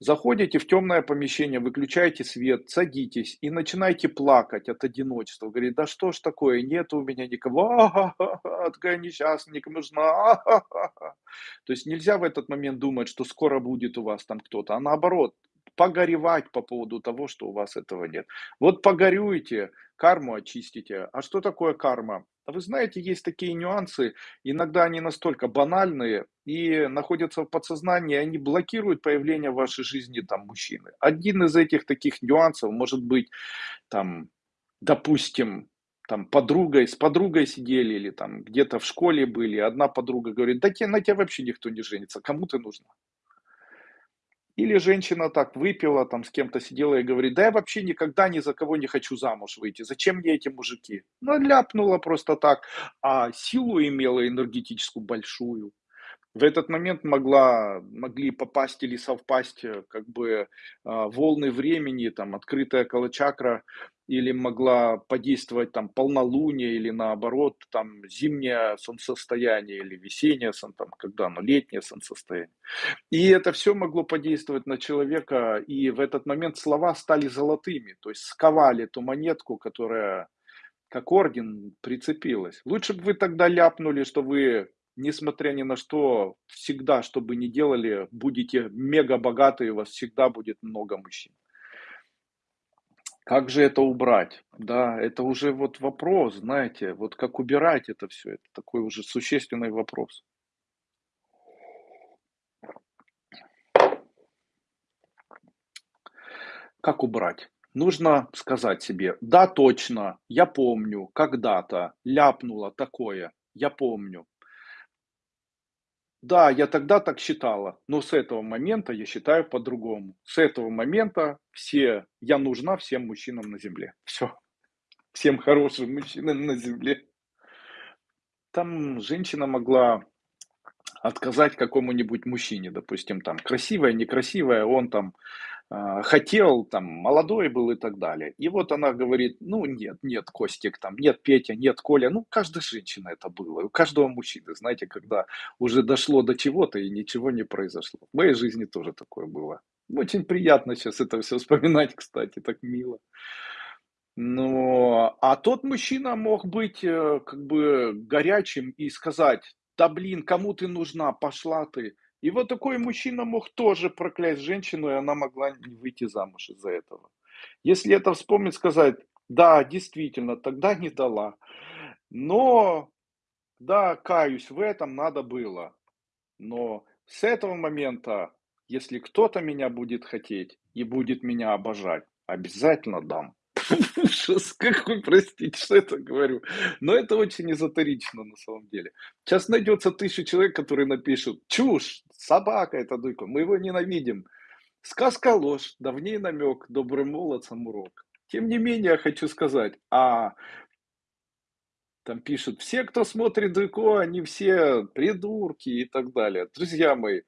Заходите в темное помещение, выключаете свет, садитесь и начинаете плакать от одиночества. Говорит, да что ж такое, нет у меня никого, а-ха-ха-ха, такая несчастная, никому нужна. То есть нельзя в этот момент думать, что скоро будет у вас там кто-то, а наоборот, погоревать по поводу того, что у вас этого нет. Вот погорюете, карму очистите. А что такое карма? А вы знаете, есть такие нюансы, иногда они настолько банальные и находятся в подсознании, они блокируют появление в вашей жизни там мужчины. Один из этих таких нюансов может быть, там, допустим, там подругой, с подругой сидели или там где-то в школе были, одна подруга говорит, да на тебя вообще никто не женится, кому ты нужна? Или женщина так выпила, там с кем-то сидела и говорит, да я вообще никогда ни за кого не хочу замуж выйти, зачем мне эти мужики? Ну, ляпнула просто так, а силу имела энергетическую большую. В этот момент могла, могли попасть или совпасть э, как бы а, волны времени, там открытая колочакра или могла подействовать там полнолуние или наоборот там зимнее солнцестояние или весеннее, там, когда оно летнее солнцестояние. И это все могло подействовать на человека, и в этот момент слова стали золотыми, то есть сковали ту монетку, которая как орден прицепилась. Лучше бы вы тогда ляпнули, что вы, несмотря ни на что, всегда, что бы ни делали, будете мега богаты, у вас всегда будет много мужчин. Как же это убрать? Да, это уже вот вопрос, знаете, вот как убирать это все, это такой уже существенный вопрос. Как убрать? Нужно сказать себе, да, точно, я помню, когда-то ляпнула такое, я помню. Да, я тогда так считала, но с этого момента я считаю по-другому. С этого момента все, я нужна всем мужчинам на земле. Все. Всем хорошим мужчинам на земле. Там женщина могла отказать какому-нибудь мужчине, допустим, там красивая, некрасивая, он там хотел, там, молодой был и так далее. И вот она говорит, ну, нет, нет, Костик, там, нет, Петя, нет, Коля. Ну, каждая женщина это было, у каждого мужчины, знаете, когда уже дошло до чего-то и ничего не произошло. В моей жизни тоже такое было. Очень приятно сейчас это все вспоминать, кстати, так мило. Но, а тот мужчина мог быть э, как бы горячим и сказать, да блин, кому ты нужна, пошла ты. И вот такой мужчина мог тоже проклясть женщину, и она могла не выйти замуж из-за этого. Если это вспомнить, сказать, да, действительно, тогда не дала. Но, да, каюсь, в этом надо было. Но с этого момента, если кто-то меня будет хотеть и будет меня обожать, обязательно дам. Ужас какой, простите, что это говорю. Но это очень эзотерично на самом деле. Сейчас найдется тысяча человек, которые напишут, чушь, собака это дуйка, мы его ненавидим. Сказка ложь, давней намек, добрым молодцам урок. Тем не менее, я хочу сказать, а там пишут, все, кто смотрит Дуйко, они все придурки и так далее. Друзья мои,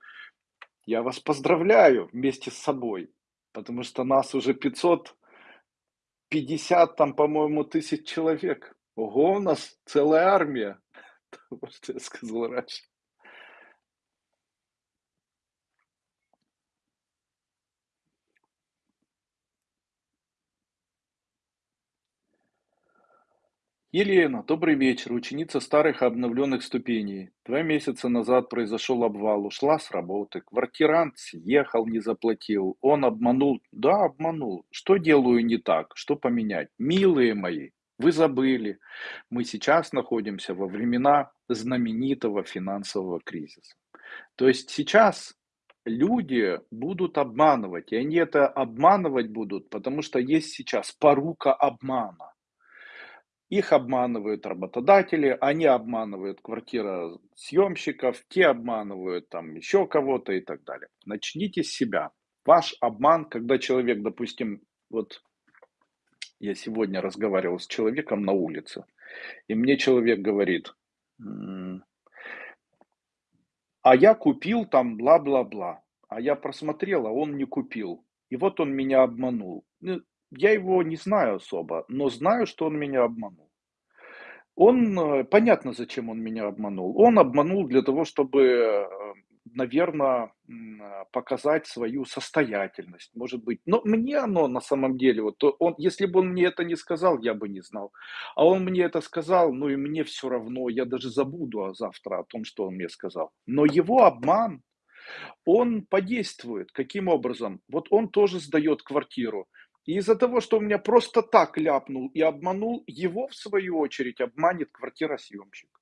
я вас поздравляю вместе с собой, потому что нас уже 500 50 там, по-моему, тысяч человек. Ого, у нас целая армия. Вот что я сказал раньше. Елена, добрый вечер, ученица старых обновленных ступеней. Два месяца назад произошел обвал, ушла с работы. Квартирант съехал, не заплатил. Он обманул. Да, обманул. Что делаю не так? Что поменять? Милые мои, вы забыли. Мы сейчас находимся во времена знаменитого финансового кризиса. То есть сейчас люди будут обманывать, и они это обманывать будут, потому что есть сейчас порука обмана. Их обманывают работодатели, они обманывают квартиросъемщиков, те обманывают там еще кого-то и так далее. Начните с себя. Ваш обман, когда человек, допустим, вот я сегодня разговаривал с человеком на улице, и мне человек говорит, а я купил там бла-бла-бла, а я просмотрел, а он не купил. И вот он меня обманул. Я его не знаю особо, но знаю, что он меня обманул. Он, э, понятно, зачем он меня обманул. Он обманул для того, чтобы, наверное, показать свою состоятельность, может быть. Но мне оно на самом деле, вот он, если бы он мне это не сказал, я бы не знал. А он мне это сказал, ну и мне все равно, я даже забуду а завтра о том, что он мне сказал. Но его обман, он подействует. Каким образом? Вот он тоже сдает квартиру. И из-за того, что он меня просто так ляпнул и обманул, его, в свою очередь, обманет квартиросъемщик.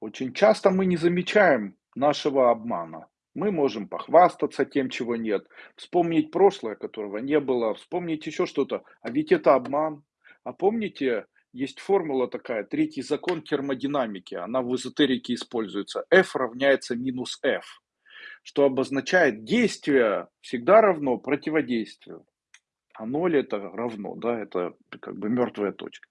Очень часто мы не замечаем нашего обмана. Мы можем похвастаться тем, чего нет, вспомнить прошлое, которого не было, вспомнить еще что-то. А ведь это обман. А помните, есть формула такая, третий закон термодинамики, она в эзотерике используется. F равняется минус F, что обозначает действие всегда равно противодействию. А ноль это равно, да, это как бы мертвая точка.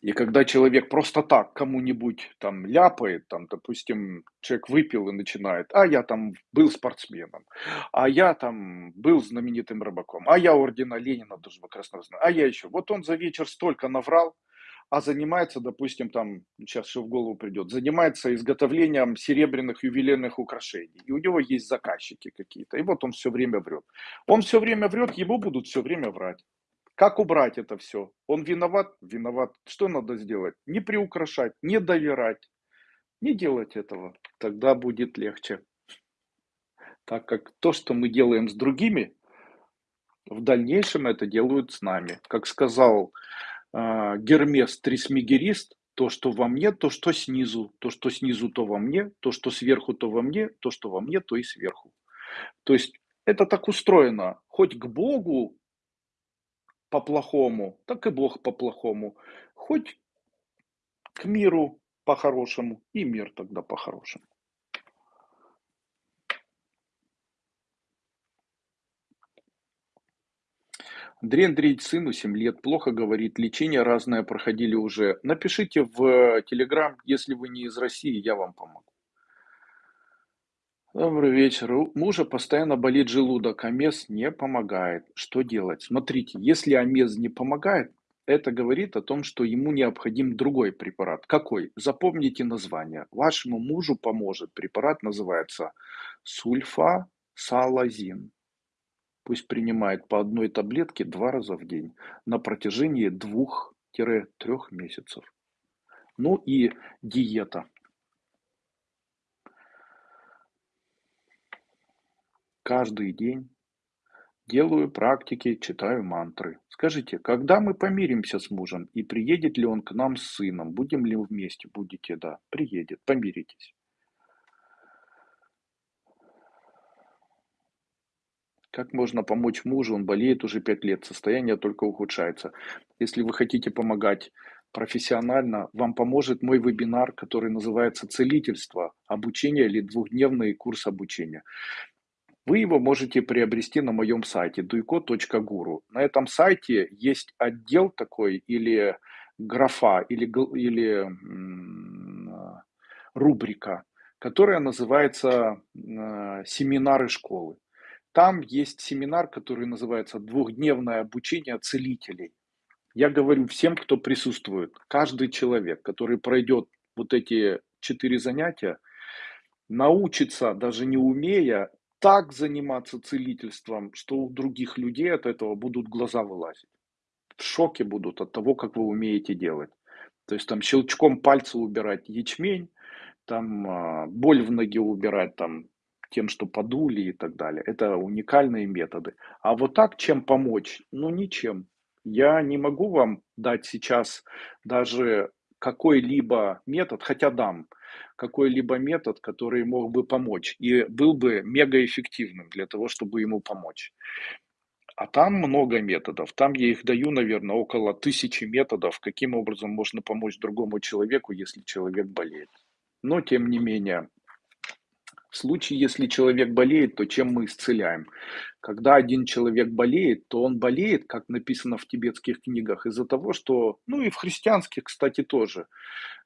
И когда человек просто так кому-нибудь там ляпает, там, допустим, человек выпил и начинает, а я там был спортсменом, а я там был знаменитым рыбаком, а я ордена Ленина даже красного знаю, а я еще. Вот он за вечер столько наврал, а занимается, допустим, там, сейчас что в голову придет, занимается изготовлением серебряных ювелирных украшений. И у него есть заказчики какие-то. И вот он все время врет. Он все время врет, ему будут все время врать. Как убрать это все? Он виноват? Виноват. Что надо сделать? Не приукрашать, не доверять, не делать этого. Тогда будет легче. Так как то, что мы делаем с другими, в дальнейшем это делают с нами. Как сказал Гермес Трисмегерист, то, что во мне, то, что снизу, то, что снизу, то во мне, то, что сверху, то во мне, то, что во мне, то и сверху. То есть это так устроено. Хоть к Богу по-плохому, так и Бог по-плохому. Хоть к миру по-хорошему, и мир тогда по-хорошему. Андрей Андреевич, сыну 7 лет, плохо говорит, лечение разное проходили уже. Напишите в Телеграм, если вы не из России, я вам помогу. Добрый вечер. У мужа постоянно болит желудок, а мез не помогает. Что делать? Смотрите, если амез не помогает, это говорит о том, что ему необходим другой препарат. Какой? Запомните название. Вашему мужу поможет. Препарат называется сульфасалазин. Пусть принимает по одной таблетке два раза в день на протяжении двух-трех месяцев. Ну и диета. Каждый день делаю практики, читаю мантры. Скажите, когда мы помиримся с мужем и приедет ли он к нам с сыном? Будем ли вместе? Будете, да. Приедет, помиритесь. Как можно помочь мужу? Он болеет уже 5 лет, состояние только ухудшается. Если вы хотите помогать профессионально, вам поможет мой вебинар, который называется «Целительство. Обучение или двухдневный курс обучения». Вы его можете приобрести на моем сайте duiko.guru. На этом сайте есть отдел такой или графа, или, или рубрика, которая называется э, «Семинары школы». Там есть семинар, который называется «Двухдневное обучение целителей». Я говорю всем, кто присутствует, каждый человек, который пройдет вот эти четыре занятия, научится, даже не умея, так заниматься целительством, что у других людей от этого будут глаза вылазить. в шоке будут от того, как вы умеете делать. То есть там щелчком пальца убирать ячмень, там а, боль в ноге убирать там тем, что подули и так далее. Это уникальные методы. А вот так чем помочь? Ну, ничем. Я не могу вам дать сейчас даже какой-либо метод, хотя дам какой-либо метод, который мог бы помочь и был бы мегаэффективным для того, чтобы ему помочь. А там много методов. Там я их даю, наверное, около тысячи методов, каким образом можно помочь другому человеку, если человек болеет. Но, тем не менее, в случае, если человек болеет, то чем мы исцеляем? Когда один человек болеет, то он болеет, как написано в тибетских книгах, из-за того, что, ну и в христианских, кстати, тоже.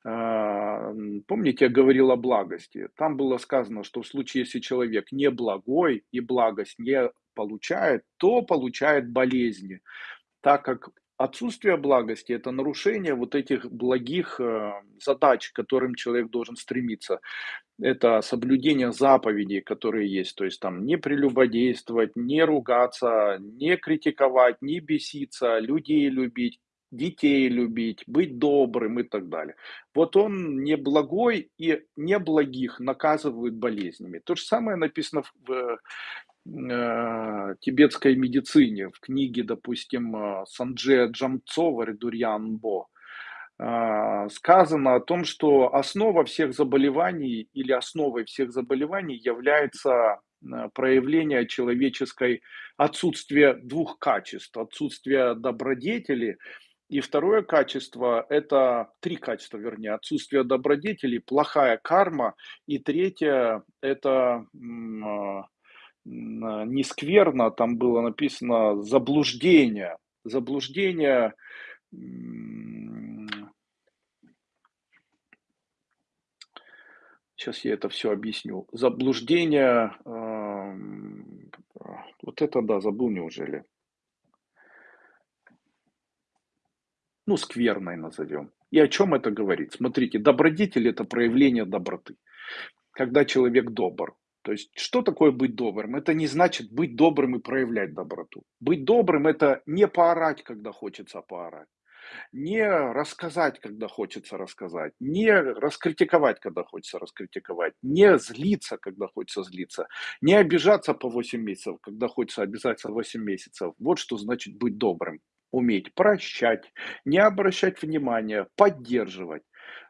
А, помните, я говорил о благости. Там было сказано, что в случае, если человек не благой и благость не получает, то получает болезни, так как отсутствие благости– это нарушение вот этих благих э, задач, к которым человек должен стремиться это соблюдение заповедей, которые есть, то есть там не прелюбодействовать, не ругаться, не критиковать, не беситься, людей любить, детей любить, быть добрым и так далее. Вот он не благой и неблагих наказывают болезнями. То же самое написано в э, тибетской медицине, в книге, допустим, э, Санджея Джамцова «Редурьян Бо». А, сказано о том, что основа всех заболеваний или основой всех заболеваний является проявление человеческой отсутствие двух качеств. Отсутствие добродетели и второе качество – это три качества, вернее, отсутствие добродетели, плохая карма. И третье – это не скверно, там было написано заблуждение. Заблуждение Сейчас я это все объясню. Заблуждение, вот это да, забыл неужели. Ну, скверной назовем. И о чем это говорит? Смотрите, добродетель – это проявление доброты. Когда человек добр. То есть, что такое быть добрым? Это не значит быть добрым и проявлять доброту. Быть добрым – это не поорать, когда хочется поорать не рассказать, когда хочется рассказать, не раскритиковать, когда хочется раскритиковать, не злиться, когда хочется злиться, не обижаться по 8 месяцев, когда хочется обязаться 8 месяцев. Вот что значит быть добрым. Уметь прощать, не обращать внимания, поддерживать.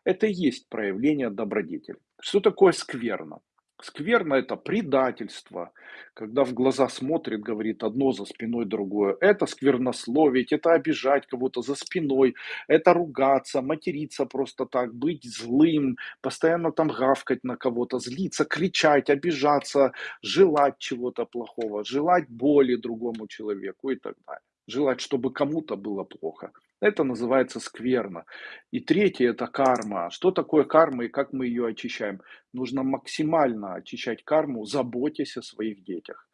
Это и есть проявление добродетели. Что такое скверно? Скверно– это предательство, когда в глаза смотрит, говорит одно за спиной другое. Это сквернословить, это обижать кого-то за спиной, это ругаться, материться просто так, быть злым, постоянно там гавкать на кого-то, злиться, кричать, обижаться, желать чего-то плохого, желать боли другому человеку и так далее. Желать, чтобы кому-то было плохо. Это называется скверно. И третье– это карма. Что такое карма и как мы ее очищаем? Нужно максимально очищать карму, заботясь о своих детях.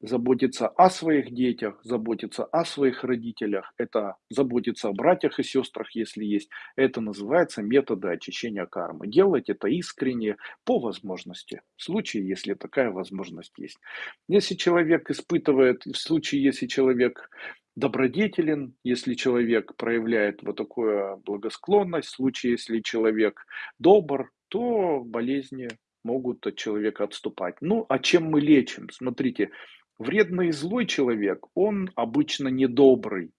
Заботиться о своих детях, заботиться о своих родителях, это заботиться о братьях и сестрах, если есть. Это называется методы очищения кармы. Делать это искренне, по возможности, в случае, если такая возможность есть. Если человек испытывает, в случае, если человек добродетелен, если человек проявляет вот такую благосклонность, в случае, если человек добр, то болезни могут от человека отступать. Ну, а чем мы лечим? Смотрите, вредный и злой человек, он обычно недобрый.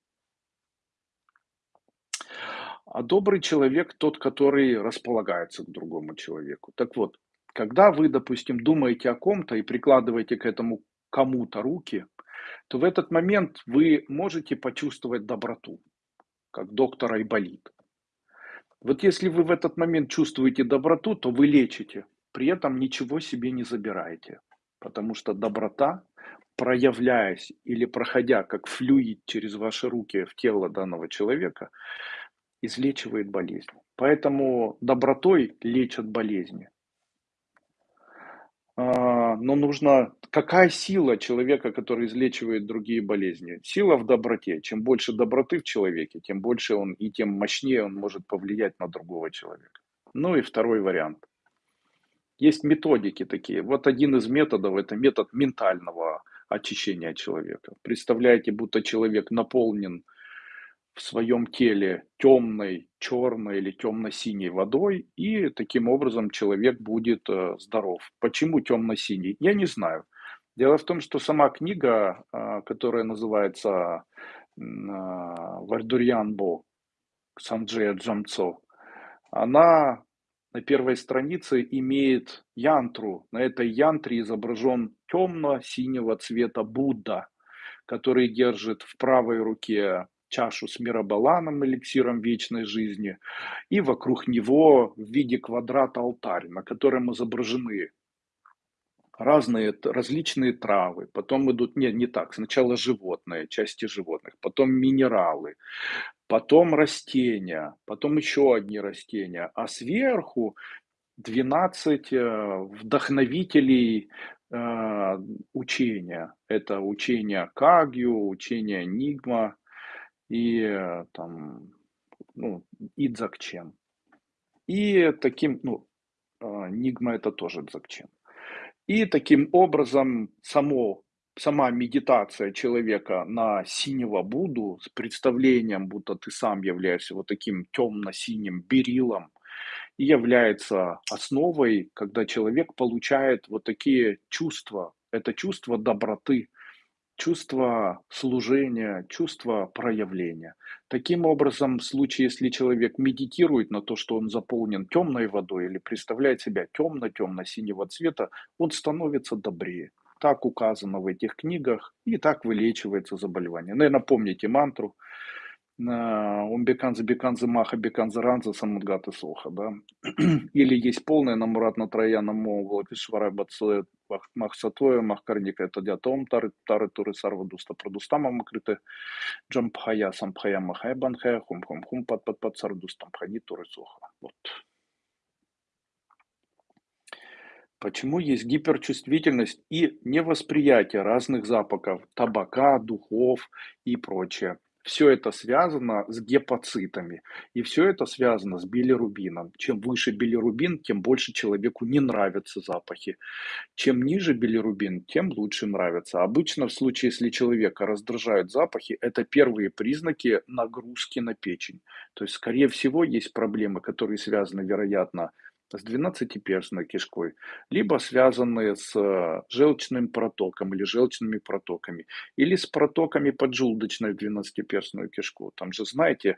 А добрый человек тот, который располагается к другому человеку. Так вот, когда вы, допустим, думаете о ком-то и прикладываете к этому кому-то руки, то в этот момент вы можете почувствовать доброту, как доктор Айболит. Вот если вы в этот момент чувствуете доброту, то вы лечите, при этом ничего себе не забираете. Потому что доброта, проявляясь или проходя как флюид через ваши руки в тело данного человека, излечивает болезнь. Поэтому добротой лечат болезни. А, но нужно... Какая сила человека, который излечивает другие болезни? Сила в доброте. Чем больше доброты в человеке, тем больше он и тем мощнее он может повлиять на другого человека. Ну и второй вариант. Есть методики такие. Вот один из методов – это метод ментального очищения человека. Представляете, будто человек наполнен в своем теле темной, черной или темно-синей водой, и таким образом человек будет э, здоров. Почему темно-синий? Я не знаю. Дело в том, что сама книга, а, которая называется а, Вальдурьянбо Санджея Джамцо, она на первой странице имеет янтру. На этой янтре изображен темно-синего цвета Будда, который держит в правой руке чашу с мирабаланом, эликсиром вечной жизни, и вокруг него в виде квадрата алтарь, на котором изображены разные различные травы, потом идут, нет, не так, сначала животные, части животных, потом минералы, потом растения, потом еще одни растения, а сверху 12 э, вдохновителей э, учения. Это учение Кагью, учение Нигма и э, там, ну, Идзакчен. И таким, ну, э, Нигма это тоже Дзакчен. И таким образом само, сама медитация человека на синего Будду с представлением, будто ты сам являешься вот таким темно-синим берилом, и является основой, когда человек получает вот такие чувства. Это чувство доброты, чувство служения, чувство проявления. Таким образом, в случае, если человек медитирует на то, что он заполнен темной водой или представляет себя темно-темно-синего цвета, он становится добрее. Так указано в этих книгах, и так вылечивается заболевание. Наверное, помните мантру Умбеканза, Беканза, Маха, Беканза, Ранза, Самадгата, Соха, да. Или есть полное Намурат Натрая, Намо, Владишвара, Бацуэ, Махсатуэ, Махкарника, это диатом, Тары, Тары, Туры, Сарвадуста, Продустама, Макрите, Джампхая, Сампхая, Махая, Банхая, Хум, Хум, Хум, Пат, Пат, Пат, Сардустам, Пхани, Туры, Соха. Вот. Почему есть гиперчувствительность и невосприятие разных запахов, табака, духов и прочее. Все это связано с гепацитами. И все это связано с билирубином. Чем выше билирубин, тем больше человеку не нравятся запахи. Чем ниже билирубин, тем лучше нравится. Обычно в случае, если человека раздражают запахи, это первые признаки нагрузки на печень. То есть, скорее всего, есть проблемы, которые связаны, вероятно, с двенадцатиперстной кишкой, либо связанные с э, желчным протоком или желчными протоками, или с протоками поджелудочной в двенадцатиперстную кишку. Там же, знаете,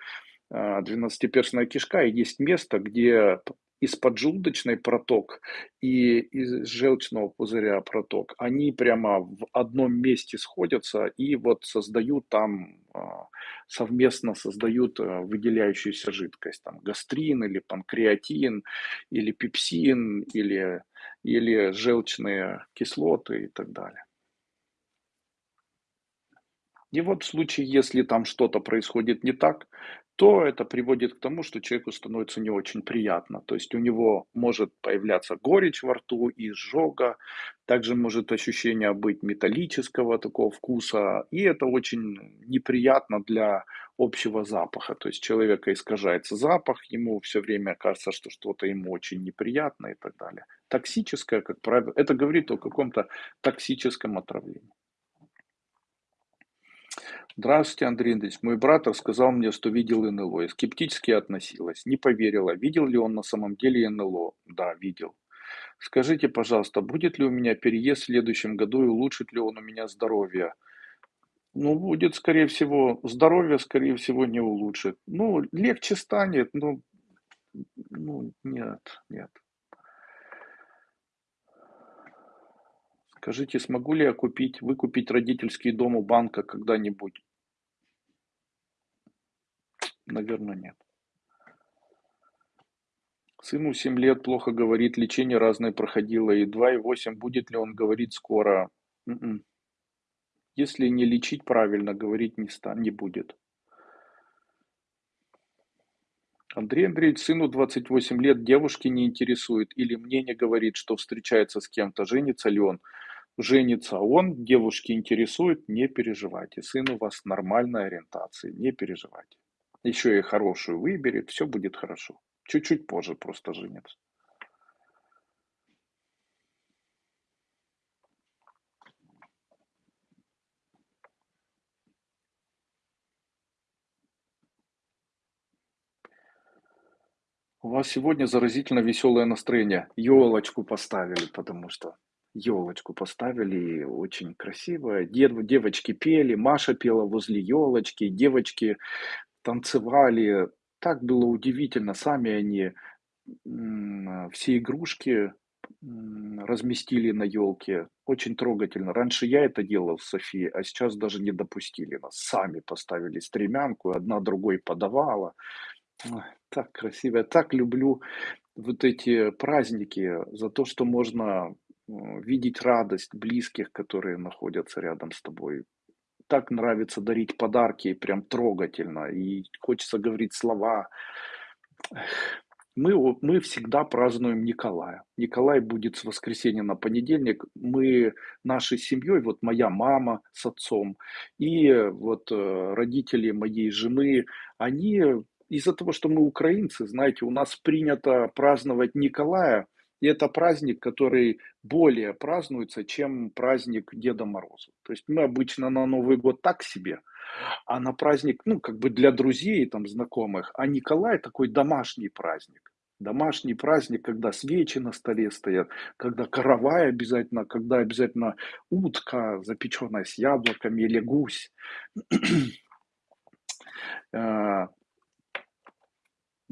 э, двенадцатиперстная кишка и есть место, где из поджелудочной проток и из желчного пузыря проток, они прямо в одном месте сходятся и вот создают там, а, совместно создают а, выделяющуюся жидкость, там гастрин или панкреатин, или пепсин, или, или желчные кислоты и так далее. И вот в случае, если там что-то происходит не так, то это приводит к тому, что человеку становится не очень приятно. То есть у него может появляться горечь во рту, изжога, также может ощущение быть металлического такого вкуса, и это очень неприятно для общего запаха. То есть человека искажается запах, ему все время кажется, что что-то ему очень неприятно и так далее. Токсическое, как правило, это говорит о каком-то токсическом отравлении. Здравствуйте, Андрей Андреевич. Мой брат рассказал мне, что видел НЛО. Я скептически относилась, не поверила. Видел ли он на самом деле НЛО? Да, видел. Скажите, пожалуйста, будет ли у меня переезд в следующем году и улучшит ли он у меня здоровье? Ну, будет, скорее всего, здоровье, скорее всего, не улучшит. Ну, легче станет, но, ну, нет, нет. Скажите, смогу ли я купить, выкупить родительский дом у банка когда-нибудь? Наверное, нет. Сыну 7 лет, плохо говорит, лечение разное проходило, и 2,8, будет ли он говорить скоро? М-м. Если не лечить правильно, говорить не, ста, не будет. Андрей Андреевич, сыну 28 лет, девушки не интересует, или мне не говорит, что встречается с кем-то, женится ли он женится он, девушки интересует, не переживайте. Сын у вас нормальной ориентации, не переживайте. Еще и хорошую выберет, все будет хорошо. Чуть-чуть позже просто женится. У вас сегодня заразительно веселое настроение. Елочку поставили, потому что ёлочку поставили, очень красиво. Дев девочки пели, Маша пела возле ёлочки, девочки танцевали. Так было удивительно. Сами они, все игрушки, разместили на ёлке. Очень трогательно. Раньше я это делал с Софией, а сейчас даже не допустили нас. Сами поставили стремянку, одна другой подавала. Ой, так красиво. Я так люблю вот эти праздники за то, что можно, видеть радость близких, которые находятся рядом с тобой. Так нравится дарить подарки, прям трогательно, и хочется говорить слова. Мы мы всегда празднуем Николая. Николай будет с воскресенья на понедельник. Мы нашей семьей, вот моя мама с отцом и вот, э, родители моей жены, они из-за того, что мы украинцы, знаете, у нас принято праздновать Николая, и это праздник, который более празднуется, чем праздник Деда Мороза. То есть мы обычно на Новый год так себе, а на праздник, ну, как бы для друзей, там, знакомых, а Николай такой домашний праздник. Домашний праздник, когда свечи на столе стоят, когда каравай обязательно, когда обязательно утка, запеченная с яблоками, или гусь.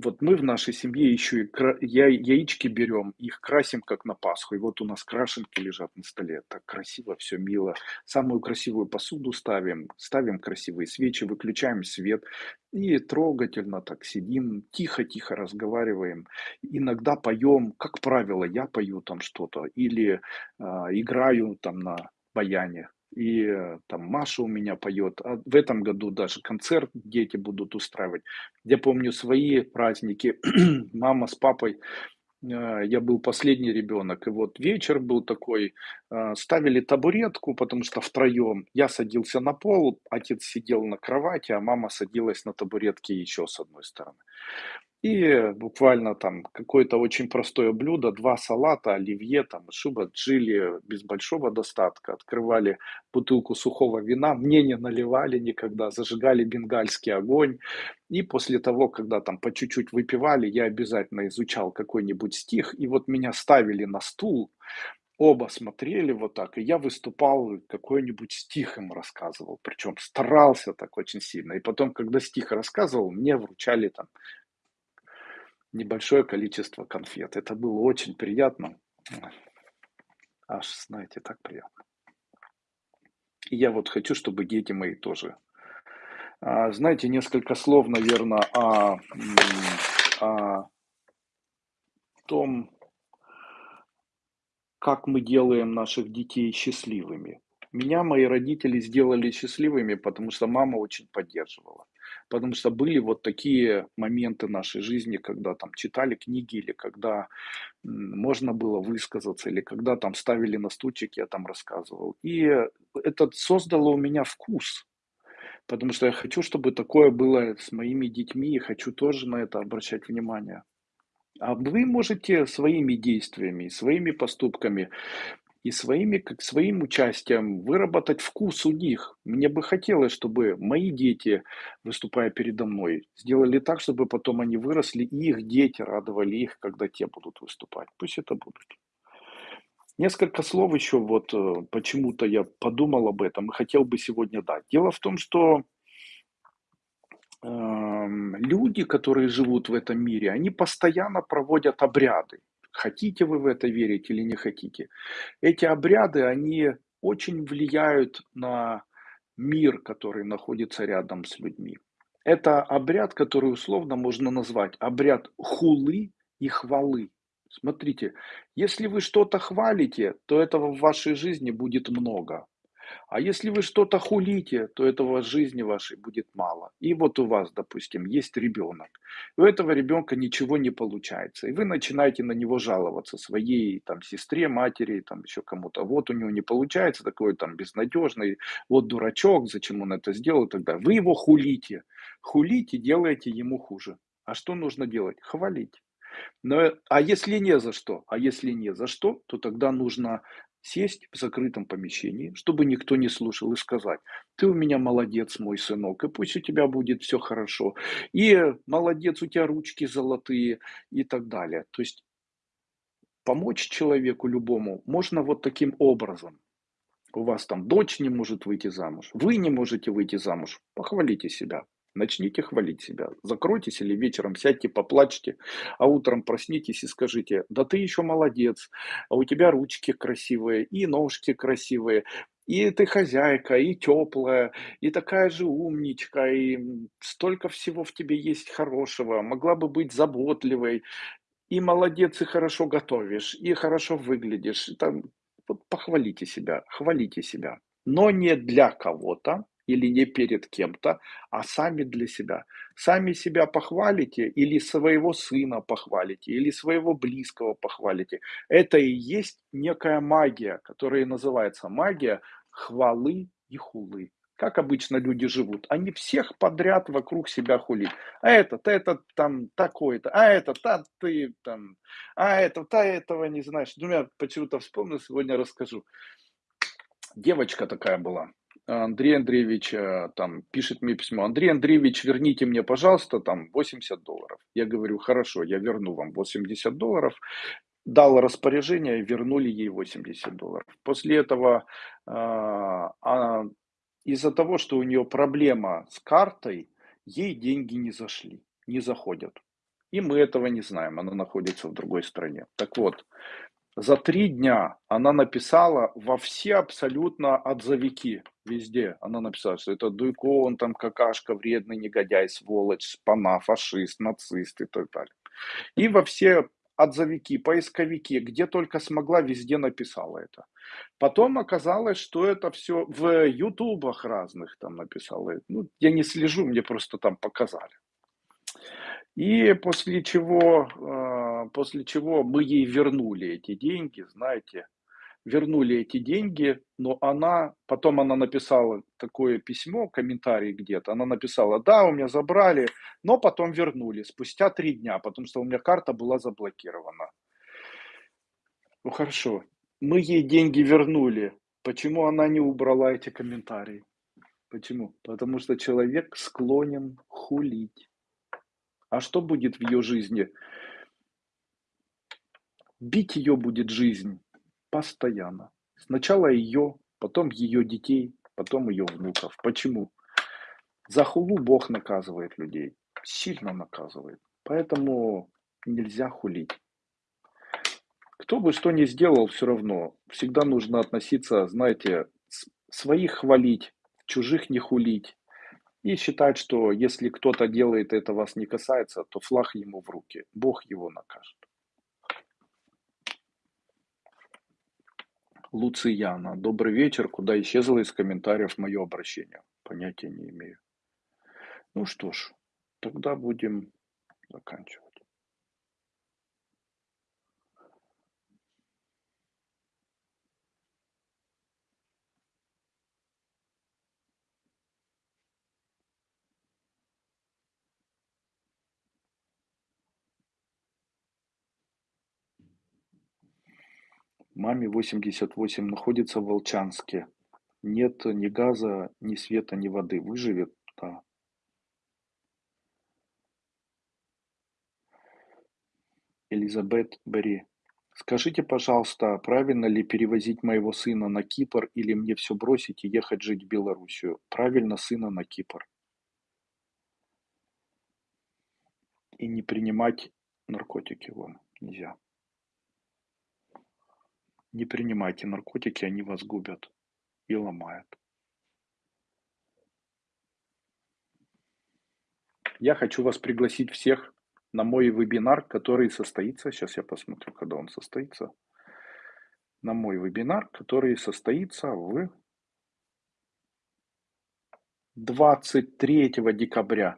Вот мы в нашей семье еще и кра я яички берем, их красим, как на Пасху. И вот у нас крашенки лежат на столе. Так красиво, все мило. Самую красивую посуду ставим, ставим красивые свечи, выключаем свет и трогательно так сидим, тихо-тихо разговариваем. Иногда поем, как правило, я пою там что-то или, а, играю там на баяне и э, там Маша у меня поет. А в этом году даже концерт дети будут устраивать. Я помню свои праздники. Мама с папой, э, я был последний ребенок. И вот вечер был такой, э, ставили табуретку, потому что втроем. Я садился на пол, отец сидел на кровати, а мама садилась на табуретке еще с одной стороны. И буквально там какое-то очень простое блюдо, два салата, оливье, там, шуба, джили без большого достатка. Открывали бутылку сухого вина, мне не наливали никогда, зажигали бенгальский огонь. И после того, когда там по чуть-чуть выпивали, я обязательно изучал какой-нибудь стих. И вот меня ставили на стул, оба смотрели вот так, и я выступал, какой-нибудь стих им рассказывал, причем старался так очень сильно. И потом, когда стих рассказывал, мне вручали там небольшое количество конфет. Это было очень приятно. Аж, знаете, так приятно. И я вот хочу, чтобы дети мои тоже. А, знаете, несколько слов, наверное, о, о том, как мы делаем наших детей счастливыми. Меня мои родители сделали счастливыми, потому что мама очень поддерживала. Потому что были вот такие моменты нашей жизни, когда там читали книги, или когда можно было высказаться, или когда там ставили на стульчик, я там рассказывал. И это создало у меня вкус, потому что я хочу, чтобы такое было с моими детьми, и хочу тоже на это обращать внимание. А вы можете своими действиями, своими поступками и своими, как своим участием выработать вкус у них. Мне бы хотелось, чтобы мои дети, выступая передо мной, сделали так, чтобы потом они выросли, и их дети радовали их, когда те будут выступать. Пусть это будут. Несколько слов еще, вот э, почему-то я подумал об этом и хотел бы сегодня дать. Дело в том, что э, люди, которые живут в этом мире, они постоянно проводят обряды. Хотите вы в это верить или не хотите. Эти обряды, они очень влияют на мир, который находится рядом с людьми. Это обряд, который условно можно назвать обряд хулы и хвалы. Смотрите, если вы что-то хвалите, то этого в вашей жизни будет много. А если вы что-то хулите, то этого жизни вашей будет мало. И вот у вас, допустим, есть ребенок. У этого ребенка ничего не получается. И вы начинаете на него жаловаться своей там, сестре, матери, там еще кому-то. Вот у него не получается, такой там безнадежный, вот дурачок, зачем он это сделал далее. Вы его хулите. Хулите, делаете ему хуже. А что нужно делать? Хвалить. Но, а если не за что? А если не за что, то тогда нужно сесть в закрытом помещении, чтобы никто не слушал, и сказать: "Ты у меня молодец, мой сынок, и пусть у тебя будет все хорошо, и молодец, у тебя ручки золотые", и так далее. То есть помочь человеку любому можно вот таким образом. У вас там дочь не может выйти замуж, вы не можете выйти замуж, похвалите себя. Начните хвалить себя. Закройтесь или вечером сядьте, поплачьте, а утром проснитесь и скажите, да ты еще молодец, а у тебя ручки красивые, и ножки красивые, и ты хозяйка, и теплая, и такая же умничка, и столько всего в тебе есть хорошего, могла бы быть заботливой, и молодец, и хорошо готовишь, и хорошо выглядишь. Там, вот похвалите себя, хвалите себя. Но не для кого-то или не перед кем-то, а сами для себя. Сами себя похвалите или своего сына похвалите, или своего близкого похвалите. Это и есть некая магия, которая называется магия хвалы и хулы. Как обычно люди живут? Они всех подряд вокруг себя хулят. А этот, этот там такой-то, а этот, а ты там, а этот, а этого не знаешь. Ну, я почему-то вспомнил, сегодня расскажу. Девочка такая была. Андрей Андреевич э, там пишет мне письмо. Андрей Андреевич, верните мне, пожалуйста, там 80 долларов. Я говорю, хорошо, я верну вам 80 долларов. Дал распоряжение, вернули ей 80 долларов. После этого а, а, из-за того, что у нее проблема с картой, ей деньги не зашли, не заходят. И мы этого не знаем, она находится в другой стране. Так вот, за три дня она написала во все абсолютно отзывики, везде. Она написала, что это Дуйко, он там какашка, вредный негодяй, сволочь, спана, фашист, нацист и так далее. И во все отзывики, поисковики, где только смогла, везде написала это. Потом оказалось, что это все в ютубах разных там написала. Ну, я не слежу, мне просто там показали. И после чего, а, после чего мы ей вернули эти деньги, знаете, вернули эти деньги, но она, потом она написала такое письмо, комментарий где-то, она написала, да, у меня забрали, но потом вернули, спустя три дня, потому что у меня карта была заблокирована. Ну хорошо, мы ей деньги вернули, почему она не убрала эти комментарии? Почему? Потому что человек склонен хулить. А что будет в ее жизни? Бить ее будет жизнь постоянно. Сначала ее, потом ее детей, потом ее внуков. Почему? За хулу Бог наказывает людей, сильно наказывает. Поэтому нельзя хулить. Кто бы что ни сделал, все равно всегда нужно относиться, знаете, своих хвалить, чужих не хулить. И считать, что если кто-то делает это вас не касается, то флаг ему в руки. Бог его накажет. Луцияна. Добрый вечер. Куда исчезло из комментариев мое обращение? Понятия не имею. Ну что ж, тогда будем заканчивать. Маме 88, находится в Волчанске. Нет ни газа, ни света, ни воды. Выживет? Да. Элизабет Бери. Скажите, пожалуйста, правильно ли перевозить моего сына на Кипр или мне все бросить и ехать жить в Белоруссию? Правильно, сына на Кипр. И не принимать наркотики вон нельзя. Не принимайте наркотики, они вас губят и ломают. Я хочу вас пригласить всех на мой вебинар, который состоится, сейчас я посмотрю, когда он состоится, на мой вебинар, который состоится в 23 декабря.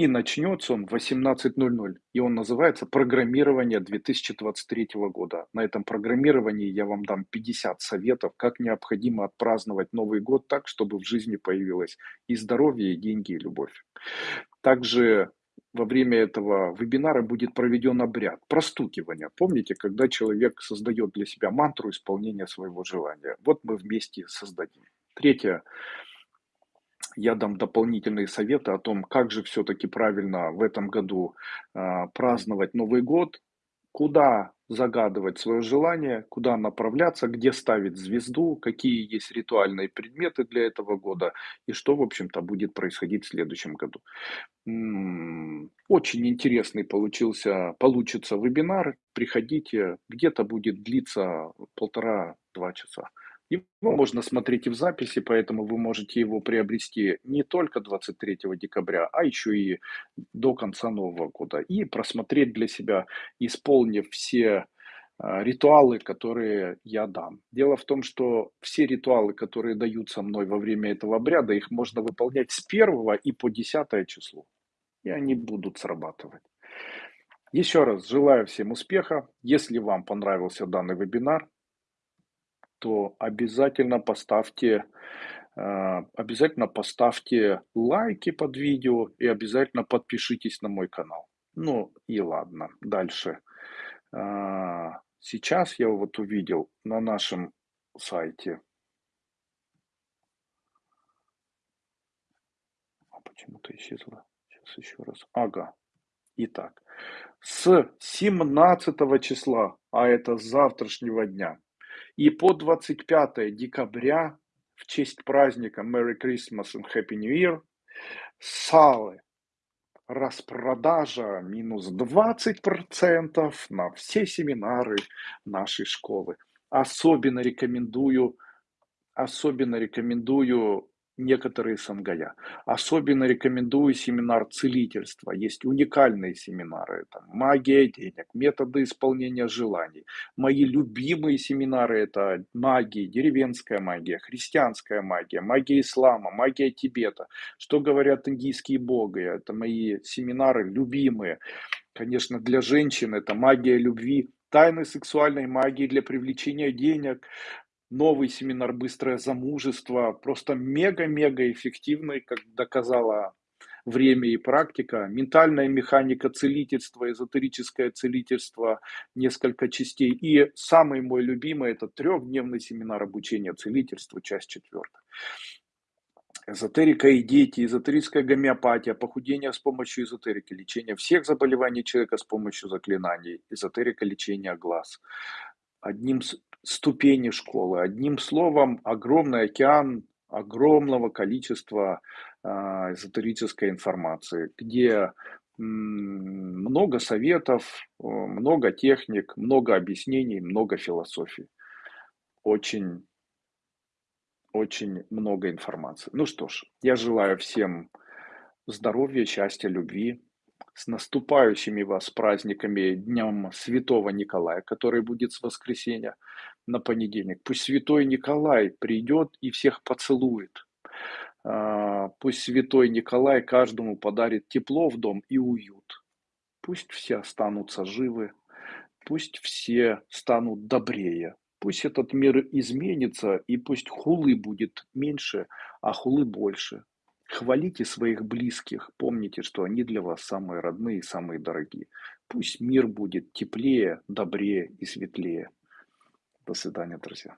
И начнется он в 18.00. И он называется «Программирование 2023 года». На этом программировании я вам дам 50 советов, как необходимо отпраздновать Новый год так, чтобы в жизни появилось и здоровье, и деньги, и любовь. Также во время этого вебинара будет проведен обряд простукивания. Помните, когда человек создает для себя мантру исполнения своего желания? Вот мы вместе создадим. Третье. Я дам дополнительные советы о том, как же все-таки правильно в этом году э, праздновать Новый год, куда загадывать свое желание, куда направляться, где ставить звезду, какие есть ритуальные предметы для этого года и что, в общем-то, будет происходить в следующем году. Очень интересный получился, получится вебинар. Приходите, где-то будет длиться полтора-два часа. Его можно смотреть и в записи, поэтому вы можете его приобрести не только 23 декабря, а еще и до конца Нового года. И просмотреть для себя, исполнив все а, ритуалы, которые я дам. Дело в том, что все ритуалы, которые даются мной во время этого обряда, их можно выполнять с 1 и по 10 число. И они будут срабатывать. Еще раз желаю всем успеха. Если вам понравился данный вебинар, то обязательно поставьте, э, обязательно поставьте лайки под видео и обязательно подпишитесь на мой канал. Ну и ладно, дальше. Э, сейчас я вот увидел на нашем сайте. А почему-то исчезла. Сейчас еще раз. Ага. Итак, с 17 числа, а это с завтрашнего дня, и по 25 декабря, в честь праздника Merry Christmas and Happy New Year, салы, распродажа минус 20% на все семинары нашей школы. Особенно рекомендую, особенно рекомендую некоторые сангая. Особенно рекомендую семинар целительства. Есть уникальные семинары. Это магия денег, методы исполнения желаний. Мои любимые семинары это магия, деревенская магия, христианская магия, магия ислама, магия Тибета. Что говорят индийские боги? Это мои семинары любимые. Конечно, для женщин это магия любви, тайны сексуальной магии для привлечения денег, новый семинар «Быстрое замужество», просто мега-мега эффективный, как доказала время и практика. Ментальная механика целительства, эзотерическое целительство, несколько частей. И самый мой любимый – это трехдневный семинар обучения целительству, часть четвертая. Эзотерика и дети, эзотерическая гомеопатия, похудение с помощью эзотерики, лечение всех заболеваний человека с помощью заклинаний, эзотерика лечения глаз. Одним ступени школы. Одним словом, огромный океан огромного количества э, эзотерической информации, где много советов, много техник, много объяснений, много философий. Очень, очень много информации. Ну что ж, я желаю всем здоровья, счастья, любви, с наступающими вас праздниками Днем Святого Николая, который будет с воскресенья на понедельник. Пусть Святой Николай придет и всех поцелует. А, пусть Святой Николай каждому подарит тепло в дом и уют. Пусть все останутся живы, пусть все станут добрее. Пусть этот мир изменится, и пусть хулы будет меньше, а хулы больше. Хвалите своих близких, помните, что они для вас самые родные и самые дорогие. Пусть мир будет теплее, добрее и светлее. До свидания, друзья.